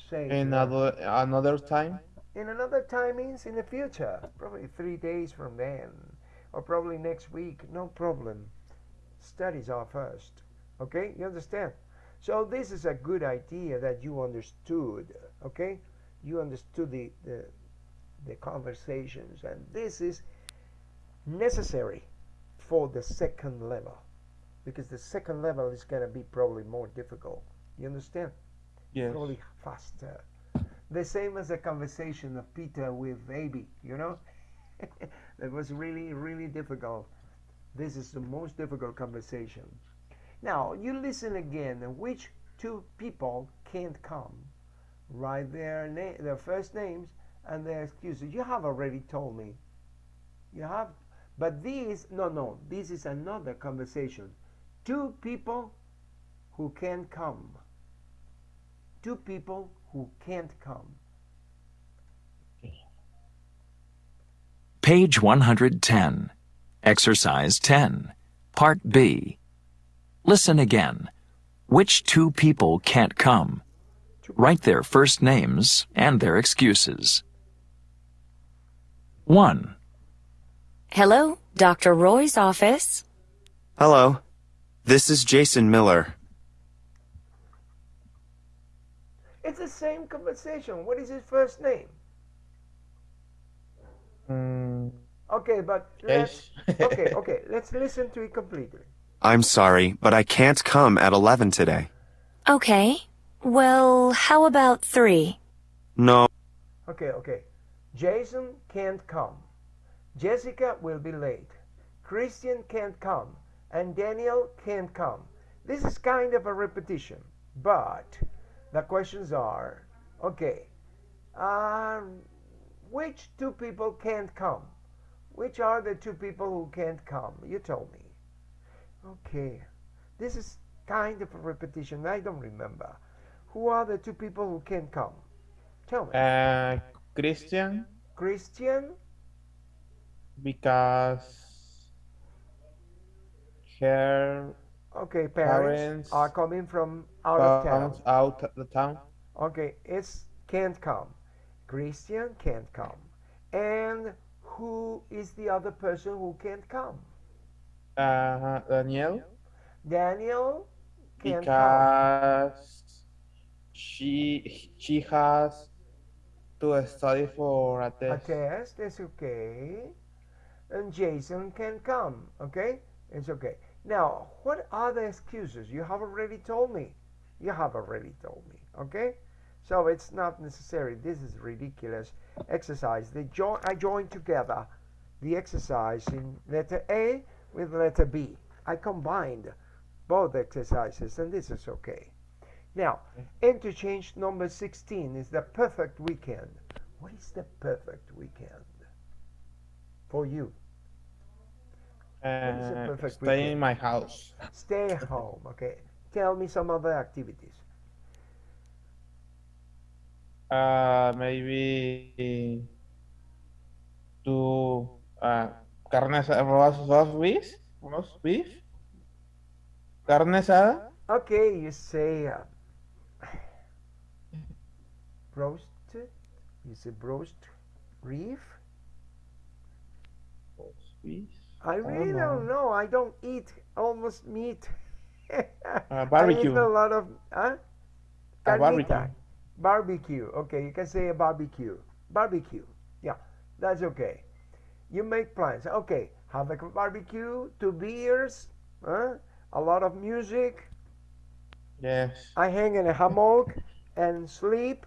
say? Another another time. In another time means in the future, probably three days from then, or probably next week. No problem. Studies are first. Okay, you understand? So this is a good idea that you understood. Okay, you understood the the, the conversations, and this is necessary for the second level, because the second level is gonna be probably more difficult. You understand? Yes. probably faster. The same as the conversation of Peter with Abby, you know? that was really, really difficult. This is the most difficult conversation. Now, you listen again. Which two people can't come? Write their, na- their first names and their excuses. You have already told me. You have. But these, no, no, this is another conversation. Two people who can't come two people who can't come. Page 110. Exercise 10. Part B. Listen again. Which two people can't come? Write their first names and their excuses. 1. Hello, Dr. Roy's office. Hello. This is Jason Miller. It's the same conversation. What is his first name? Mm, Okay, but let's okay, okay, let's listen to it completely. I'm sorry, but I can't come at 11 today. Okay. Well, how about three? No, Okay, okay. Jason can't come. Jessica will be late. Christian can't come. And Daniel can't come. This is kind of a repetition, but the questions are okay, um, which two people can't come? Which are the two people who can't come? You told me. Okay, this is kind of a repetition. I don't remember. Who are the two people who can't come? Tell me. Uh, Christian, Christian, because her okay, parents, Parents are coming from out of town. out of the town. Okay, it's can't come. Christian can't come. And who is the other person who can't come? Uh, Daniel, Daniel can't come. because she she has to study for a test A test is okay. And Jason can come, okay? It's okay. Now, what are the excuses? You have already told me. You have already told me, okay? So it's not necessary. This is ridiculous exercise. They join. I joined together the exercise in letter A with letter B. I combined both exercises, and this is okay. Now, interchange number 16 is the perfect weekend. What is the perfect weekend for you? Uh, stay in my house. Stay home, okay? Tell me some other activities. Uh, maybe do uh, carne asada, roast, beef, roast beef, carne asada. Okay, you say uh, roasted. You say roast reef. Beef. I oh, really don't know. I don't eat almost meat. Uh, I barbecue. eat a lot of huh? A barbecue. Barbecue. Okay, you can say a barbecue. Barbecue. Yeah, that's okay. You make plans. Okay, have a barbecue, two beers, huh? a lot of music. Yes. I hang in a hammock and sleep.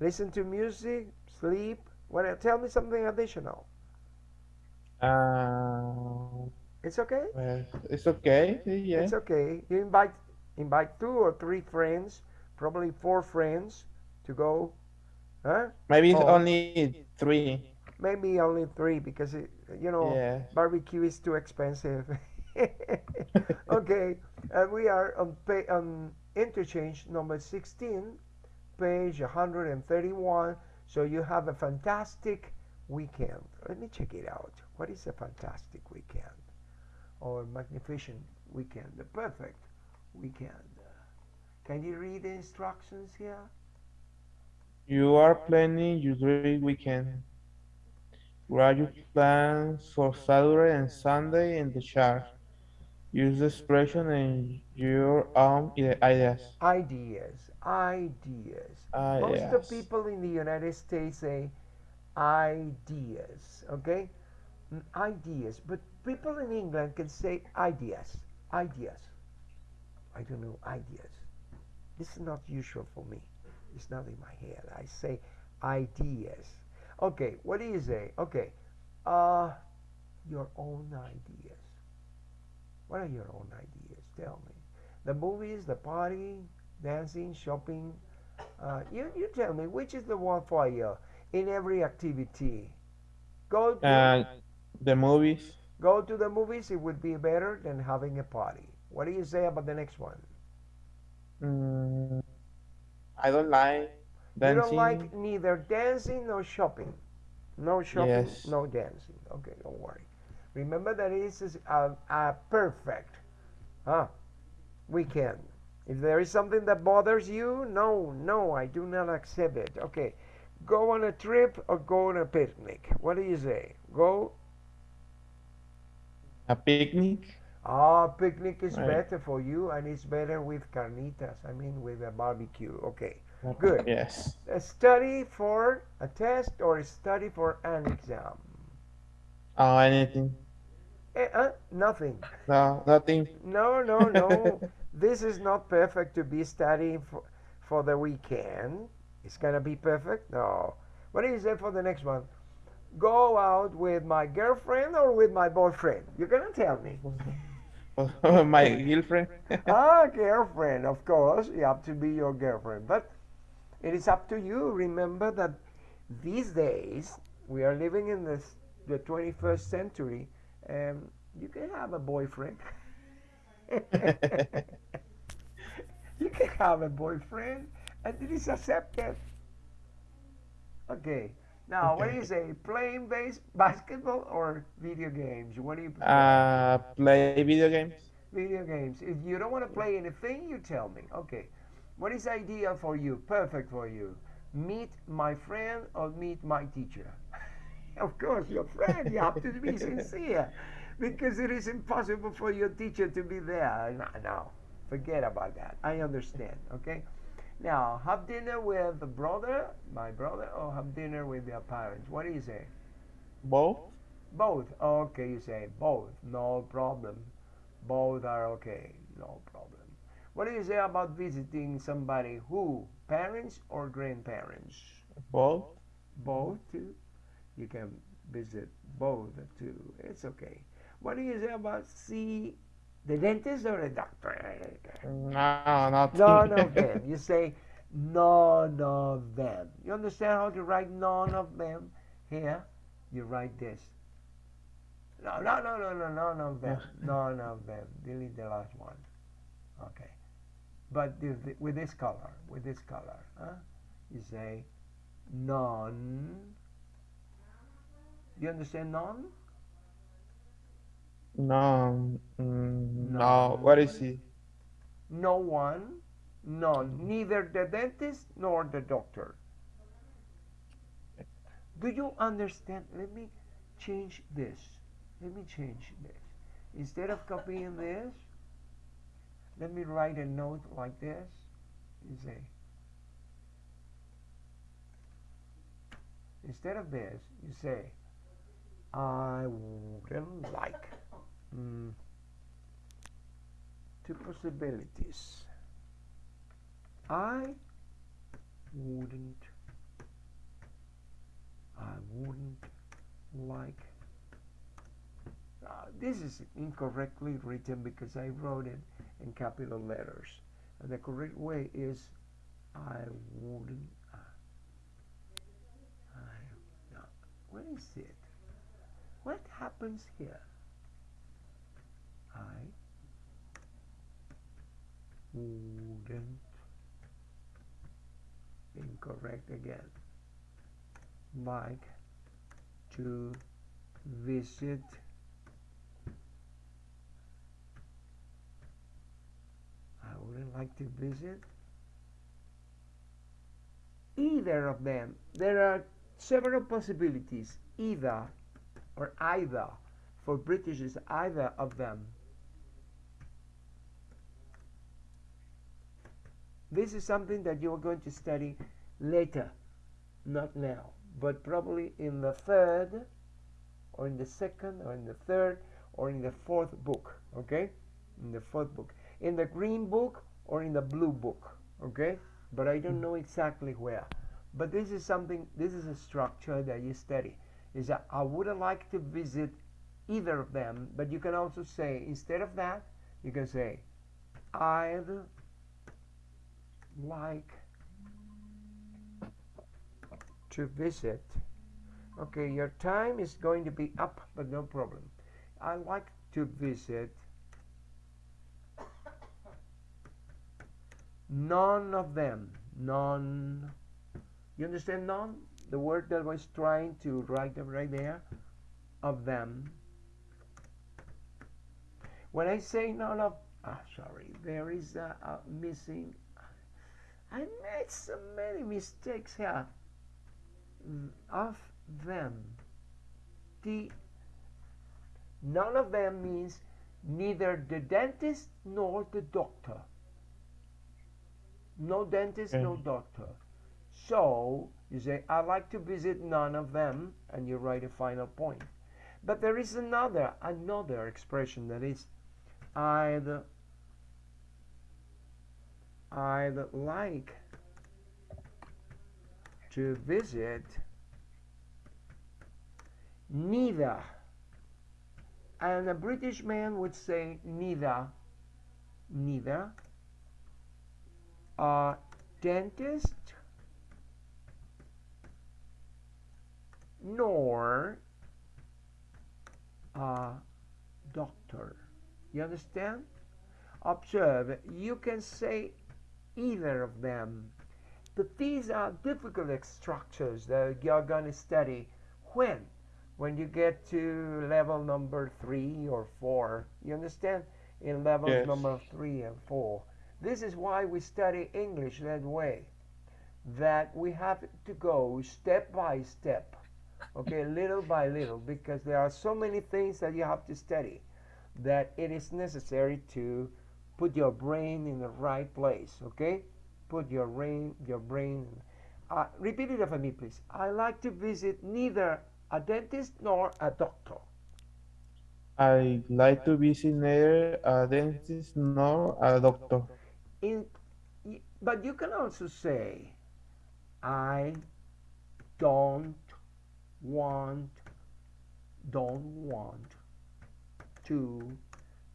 Listen to music, sleep. When tell me something additional. Uh, It's okay. well, it's okay. yeah. It's okay. You invite invite two or three friends, probably four friends, to go. Huh? Maybe it's home. only three. Maybe only three because it, you know Yes. barbecue is too expensive. okay, and we are on pay, on interchange number 16, page 131. So you have a fantastic weekend. Let me check it out. What is a fantastic weekend? Or magnificent weekend? The perfect weekend. Can you read the instructions here? You are planning your dream weekend. Write your plans for Saturday and Sunday in the chart. Use the expression in your own ideas. Ideas. Ideas. Ah, Most of yes. people in the United States say ideas, okay? Ideas. But people in England can say ideas. Ideas. I don't know, ideas. This is not usual for me. It's not in my head. I say ideas. Okay, what do you say? Okay, uh, your own ideas. What are your own ideas? Tell me. The movies, the party, dancing, shopping. Uh, you, you tell me which is the one for you in every activity. Go to, Uh, the movies. go to the movies. It would be better than having a party. What do you say about the next one? Mm, I don't like You don't like neither dancing nor shopping. No shopping, Yes. no dancing. Okay, don't worry. Remember that this is a, a perfect huh, weekend. If there is something that bothers you, no, no, I do not accept it. Okay, go on a trip or go on a picnic. What do you say? Go. A picnic. Ah, picnic is Right. better for you, and it's better with carnitas. I mean, with a barbecue. Okay, good. Yes. A study for a test or a study for an exam. Oh, anything. Eh, uh, nothing. No, nothing. No, no, no. this is not perfect to be studying for, for the weekend. It's gonna be perfect? No. What do you say for the next one? Go out with my girlfriend or with my boyfriend? You're gonna tell me. My girlfriend. ah, girlfriend, of course. You have to be your girlfriend. But it is up to you. Remember that these days we are living in this, the 21st century, and you can have a boyfriend. you can have a boyfriend, and it is accepted. Okay. Now, what do you say? Playing base basketball or video games? What do you prefer? Uh, play video games. Video games. If you don't want to play anything, you tell me. Okay. What is ideal for you? Perfect for you. Meet my friend or meet my teacher? of course, your friend. You have to be sincere because it is impossible for your teacher to be there. No, no. Forget about that. I understand. Okay. Now, have dinner with the brother, my brother, or have dinner with your parents. What do you say? Both. Both. Okay, you say both. No problem. Both are okay. No problem. What do you say about visiting somebody who? Parents or grandparents? Both. Both too. You can visit both too. It's okay. What do you say about see the dentist or the doctor? No, not None of them. You say none of them. You understand how to write none of them? Here, you write this. No, no, no, no, no, none of them. None of them. Delete the last one. Okay. But this, with this color, with this color, huh? you say none. You understand none? No, mm, no. What is it? No one, none. Neither the dentist nor the doctor. Do you understand? Let me change this. Let me change this. Instead of copying this, let me write a note like this. You say, instead of this, you say, I wouldn't like. Mm, two possibilities. I wouldn't. I wouldn't like. Uh, this is incorrectly written because I wrote it in capital letters. And the correct way is I wouldn't. Uh, I, no, what is it? What happens here? I wouldn't. Incorrect again. Like to visit I wouldn't like to visit either of them. There are several possibilities. Either or either. For British is either of them. This is something that you are going to study later, not now, but probably in the third, or in the second, or in the third, or in the fourth book, okay? In the fourth book. In the green book or in the blue book, okay? But I don't hmm. know exactly where. But this is something, this is a structure that you study. Is that I would like to visit either of them, but you can also say, instead of that, you can say, I'd like to visit. Okay, your time is going to be up, but no problem. I like to visit none of them. None. You understand none? The word that I was trying to write right there of them. When I say none of, ah, sorry, there is a, a missing. I made so many mistakes here. Of them. The none of them means neither the dentist nor the doctor. No dentist, no mm. doctor. So you say, I like to visit none of them, and you write a final point. But there is another another expression that is I'd I'd like to visit neither and a British man would say neither neither a dentist nor a doctor. You understand? Observe you can say either of them. But these are difficult structures that you're going to study. When? When you get to level number three or four. You understand? In levels Yes. number three and four. This is why we study english that way. That we have to go step by step okay? Little by little because there are so many things that you have to study that it is necessary to put your brain in the right place, okay? Put your brain, your brain. Uh, repeat it after me, please. I like to visit neither a dentist nor a doctor. I like to visit neither a dentist nor a doctor. In, but you can also say, I don't want, don't want to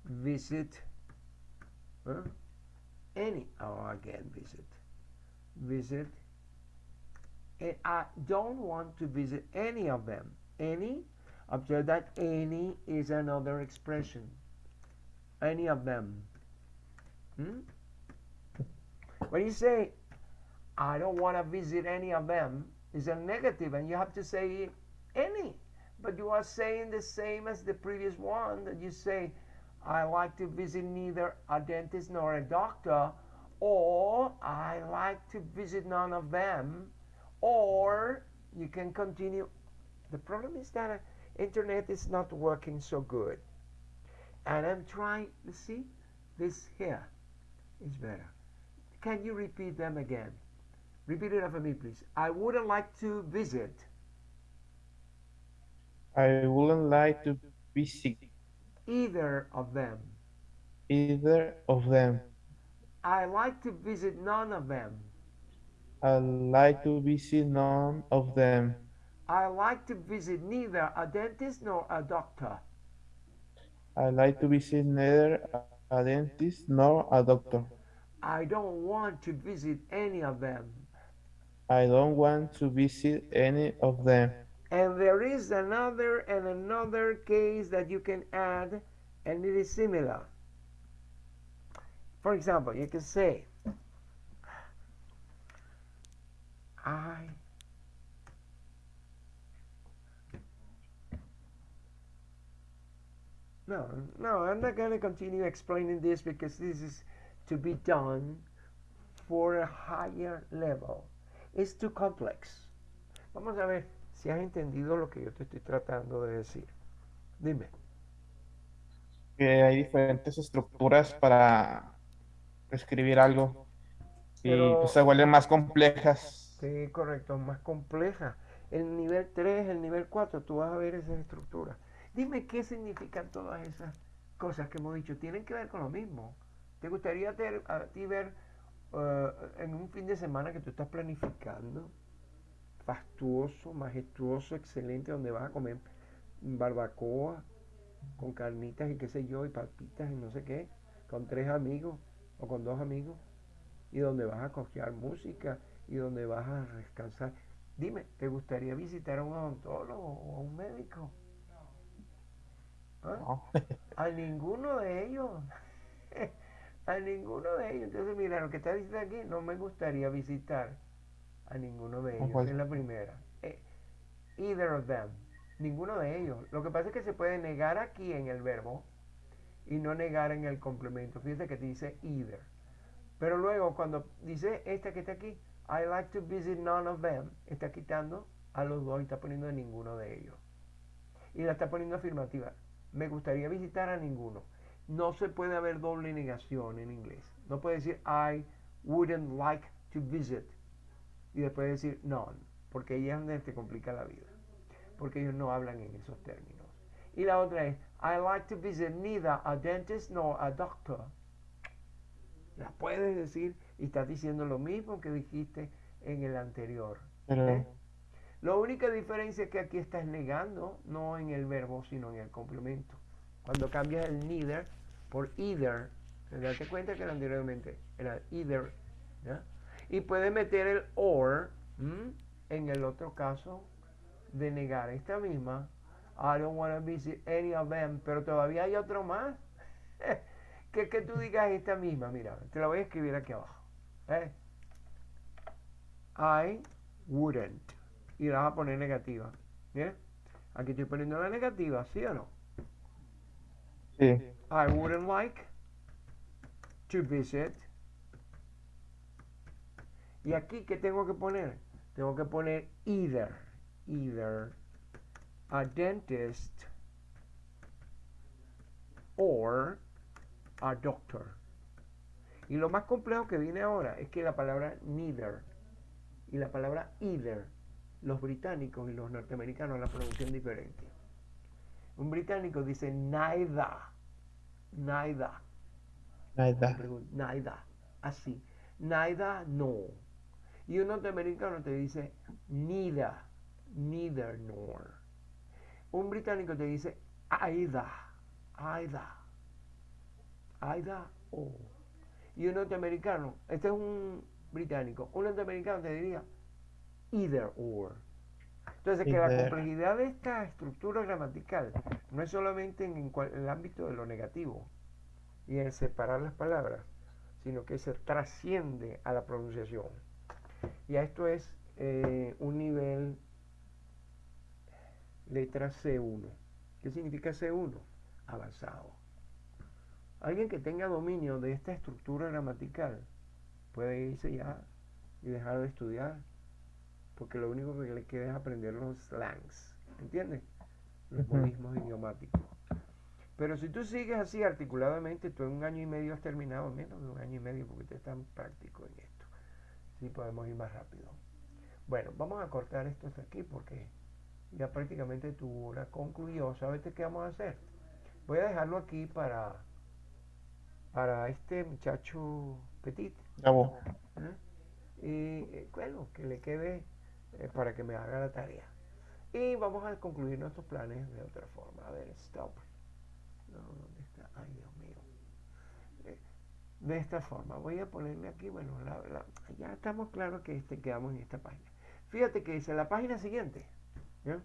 visit huh? any, oh, again, visit, visit, and I don't want to visit any of them. Any, observe that any is another expression. Any of them. Hmm? When you say, I don't want to visit any of them, is a negative, and you have to say any. But you are saying the same as the previous one that you say, I like to visit neither a dentist nor a doctor, or I like to visit none of them, or you can continue. The problem is that uh, internet is not working so good. And I'm trying, to see, this here is better. Can you repeat them again? Repeat it after me, please. I wouldn't like to visit. I wouldn't like to visit either of them. Either of them. I like to visit none of them. I like to visit none of them. I like to visit neither a dentist nor a doctor. I like to visit neither a dentist nor a doctor. I don't want to visit any of them. I don't want to visit any of them. And there is another and another case that you can add, and it is similar. For example, you can say, I No, no, I'm not going to continue explaining this because this is to be done for a higher level. It's too complex. Vamos a ver si has entendido lo que yo te estoy tratando de decir. Dime. Que hay diferentes estructuras para escribir algo y pues, se vuelven más complejas. Sí, correcto, más complejas. El nivel 3, el nivel 4, tú vas a ver esas estructuras. Dime qué significan todas esas cosas que hemos dicho. Tienen que ver con lo mismo. ¿Te gustaría a ti ver uh, en un fin de semana que tú estás planificando, fastuoso, majestuoso, excelente, donde vas a comer barbacoa con carnitas y qué sé yo, y papitas y no sé qué, con tres amigos o con dos amigos, y donde vas a escuchar música y donde vas a descansar. Dime, ¿te gustaría visitar a un odontólogo o a un médico? ¿Ah? A ninguno de ellos. a ninguno de ellos. Entonces, mira, lo que está diciendo aquí, no me gustaría visitar a ninguno de ellos. Es la primera. Eh, either of them. Ninguno de ellos. Lo que pasa es que se puede negar aquí en el verbo y no negar en el complemento. Fíjate que dice either. Pero luego cuando dice esta que está aquí, I like to visit none of them, está quitando a los dos y está poniendo a ninguno de ellos. Y la está poniendo afirmativa. Me gustaría visitar a ninguno no se puede haber doble negación en inglés. No puede decir I wouldn't like to visit y después decir none, porque ahí es donde te complica la vida, porque ellos no hablan en esos términos. Y la otra es I like to visit neither a dentist nor a doctor. La puedes decir y estás diciendo lo mismo que dijiste en el anterior. ¿eh? La única diferencia es que aquí estás negando, no en el verbo, sino en el complemento. Cuando cambias el neither por either, date cuenta que anteriormente era either, y puede meter el or en el otro caso de negar esta misma. I don't want to visit any of them, pero todavía hay otro más. que que tú digas esta misma, mira, te la voy a escribir aquí abajo. ¿eh? I wouldn't. Y la vas a poner negativa. Aquí estoy poniendo la negativa, ¿sí o no? Sí. I wouldn't like to visit. Y aquí, ¿qué tengo que poner? Tengo que poner either. Either a dentist or a doctor. Y lo más complejo que viene ahora es que la palabra neither y la palabra either, los británicos y los norteamericanos la pronuncian diferente. Un británico dice neither, neither, Neither. neither, así, neither, no. Y un norteamericano te dice neither, neither nor. Un británico te dice either, either, either o. Y un norteamericano, este es un británico, un norteamericano te diría either or. Entonces, que la complejidad de esta estructura gramatical no es solamente en, en cual- el ámbito de lo negativo y en separar las palabras, sino que se trasciende a la pronunciación. Y a esto es eh, un nivel letra C1. ¿Qué significa C1? Avanzado. Alguien que tenga dominio de esta estructura gramatical puede irse ya y dejar de estudiar, porque lo único que le queda es aprender los slangs, ¿entiendes? Los modismos idiomáticos. Pero si tú sigues así articuladamente, tú en un año y medio has terminado, menos de un año y medio, porque usted es tan práctico en esto. Sí, podemos ir más rápido. Bueno, vamos a cortar esto hasta aquí porque ya prácticamente tu hora concluyó. ¿Sabes qué vamos a hacer? Voy a dejarlo aquí para, para este muchacho Petit. Gabo. ¿eh? Y eh, bueno, que le quede eh, para que me haga la tarea. Y vamos a concluir nuestros planes de otra forma. A ver, stop. No, ¿dónde está? Ay, Dios mío. Eh, De esta forma, voy a ponerle aquí, bueno, la- la- ya estamos claros que este, quedamos en esta página. Fíjate que dice la página siguiente. ¿ya?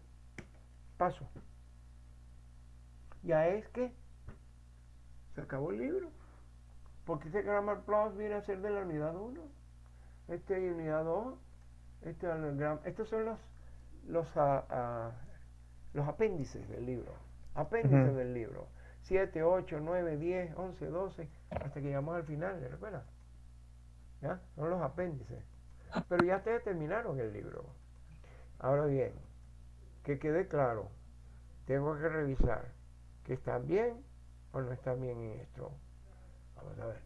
Paso. Ya es que se acabó el libro. Porque este Grammar Plus viene a ser de la unidad 1. Este de unidad 2. Este estos son los los, ah, ah, los apéndices del libro. Apéndices Ujú. del libro. 7, 8, 9, 10, 11, 12, hasta que llegamos al final, ¿te recuerdas? ¿Ya? Son los apéndices. Pero ya ustedes terminaron el libro. Ahora bien, que quede claro, tengo que revisar que están bien o no están bien en esto. Vamos a ver.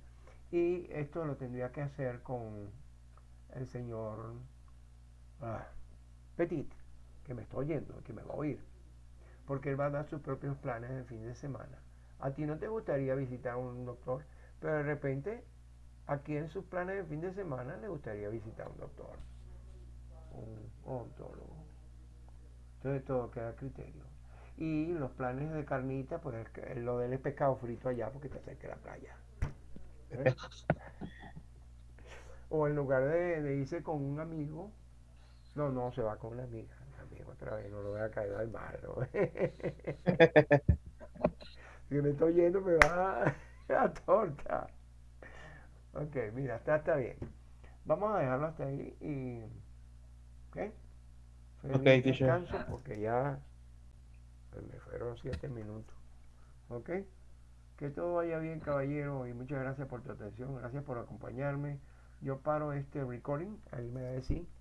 Y esto lo tendría que hacer con el señor ah, Petit, que me está oyendo, que me va a oír. Porque él va a dar sus propios planes el fin de semana. A ti no te gustaría visitar a un doctor, pero de repente aquí en sus planes de fin de semana le gustaría visitar a un doctor, un odontólogo. Entonces todo queda a criterio. Y los planes de carnita, pues lo del es pescado frito allá porque está cerca de la playa. ¿Eh? O en lugar de, de irse con un amigo, no, no, se va con una amiga. Amigo otra vez, no lo voy a caer al mar. ¿no? si me estoy yendo, me va la torta. Ok, mira, está, está bien. Vamos a dejarlo hasta ahí y. ¿Ok? Feliz Ok, teacher. descanso porque ya me fueron siete minutos. ¿Ok? Que todo vaya bien, caballero, y muchas gracias por tu atención, gracias por acompañarme. Yo paro este recording, ahí me va a decir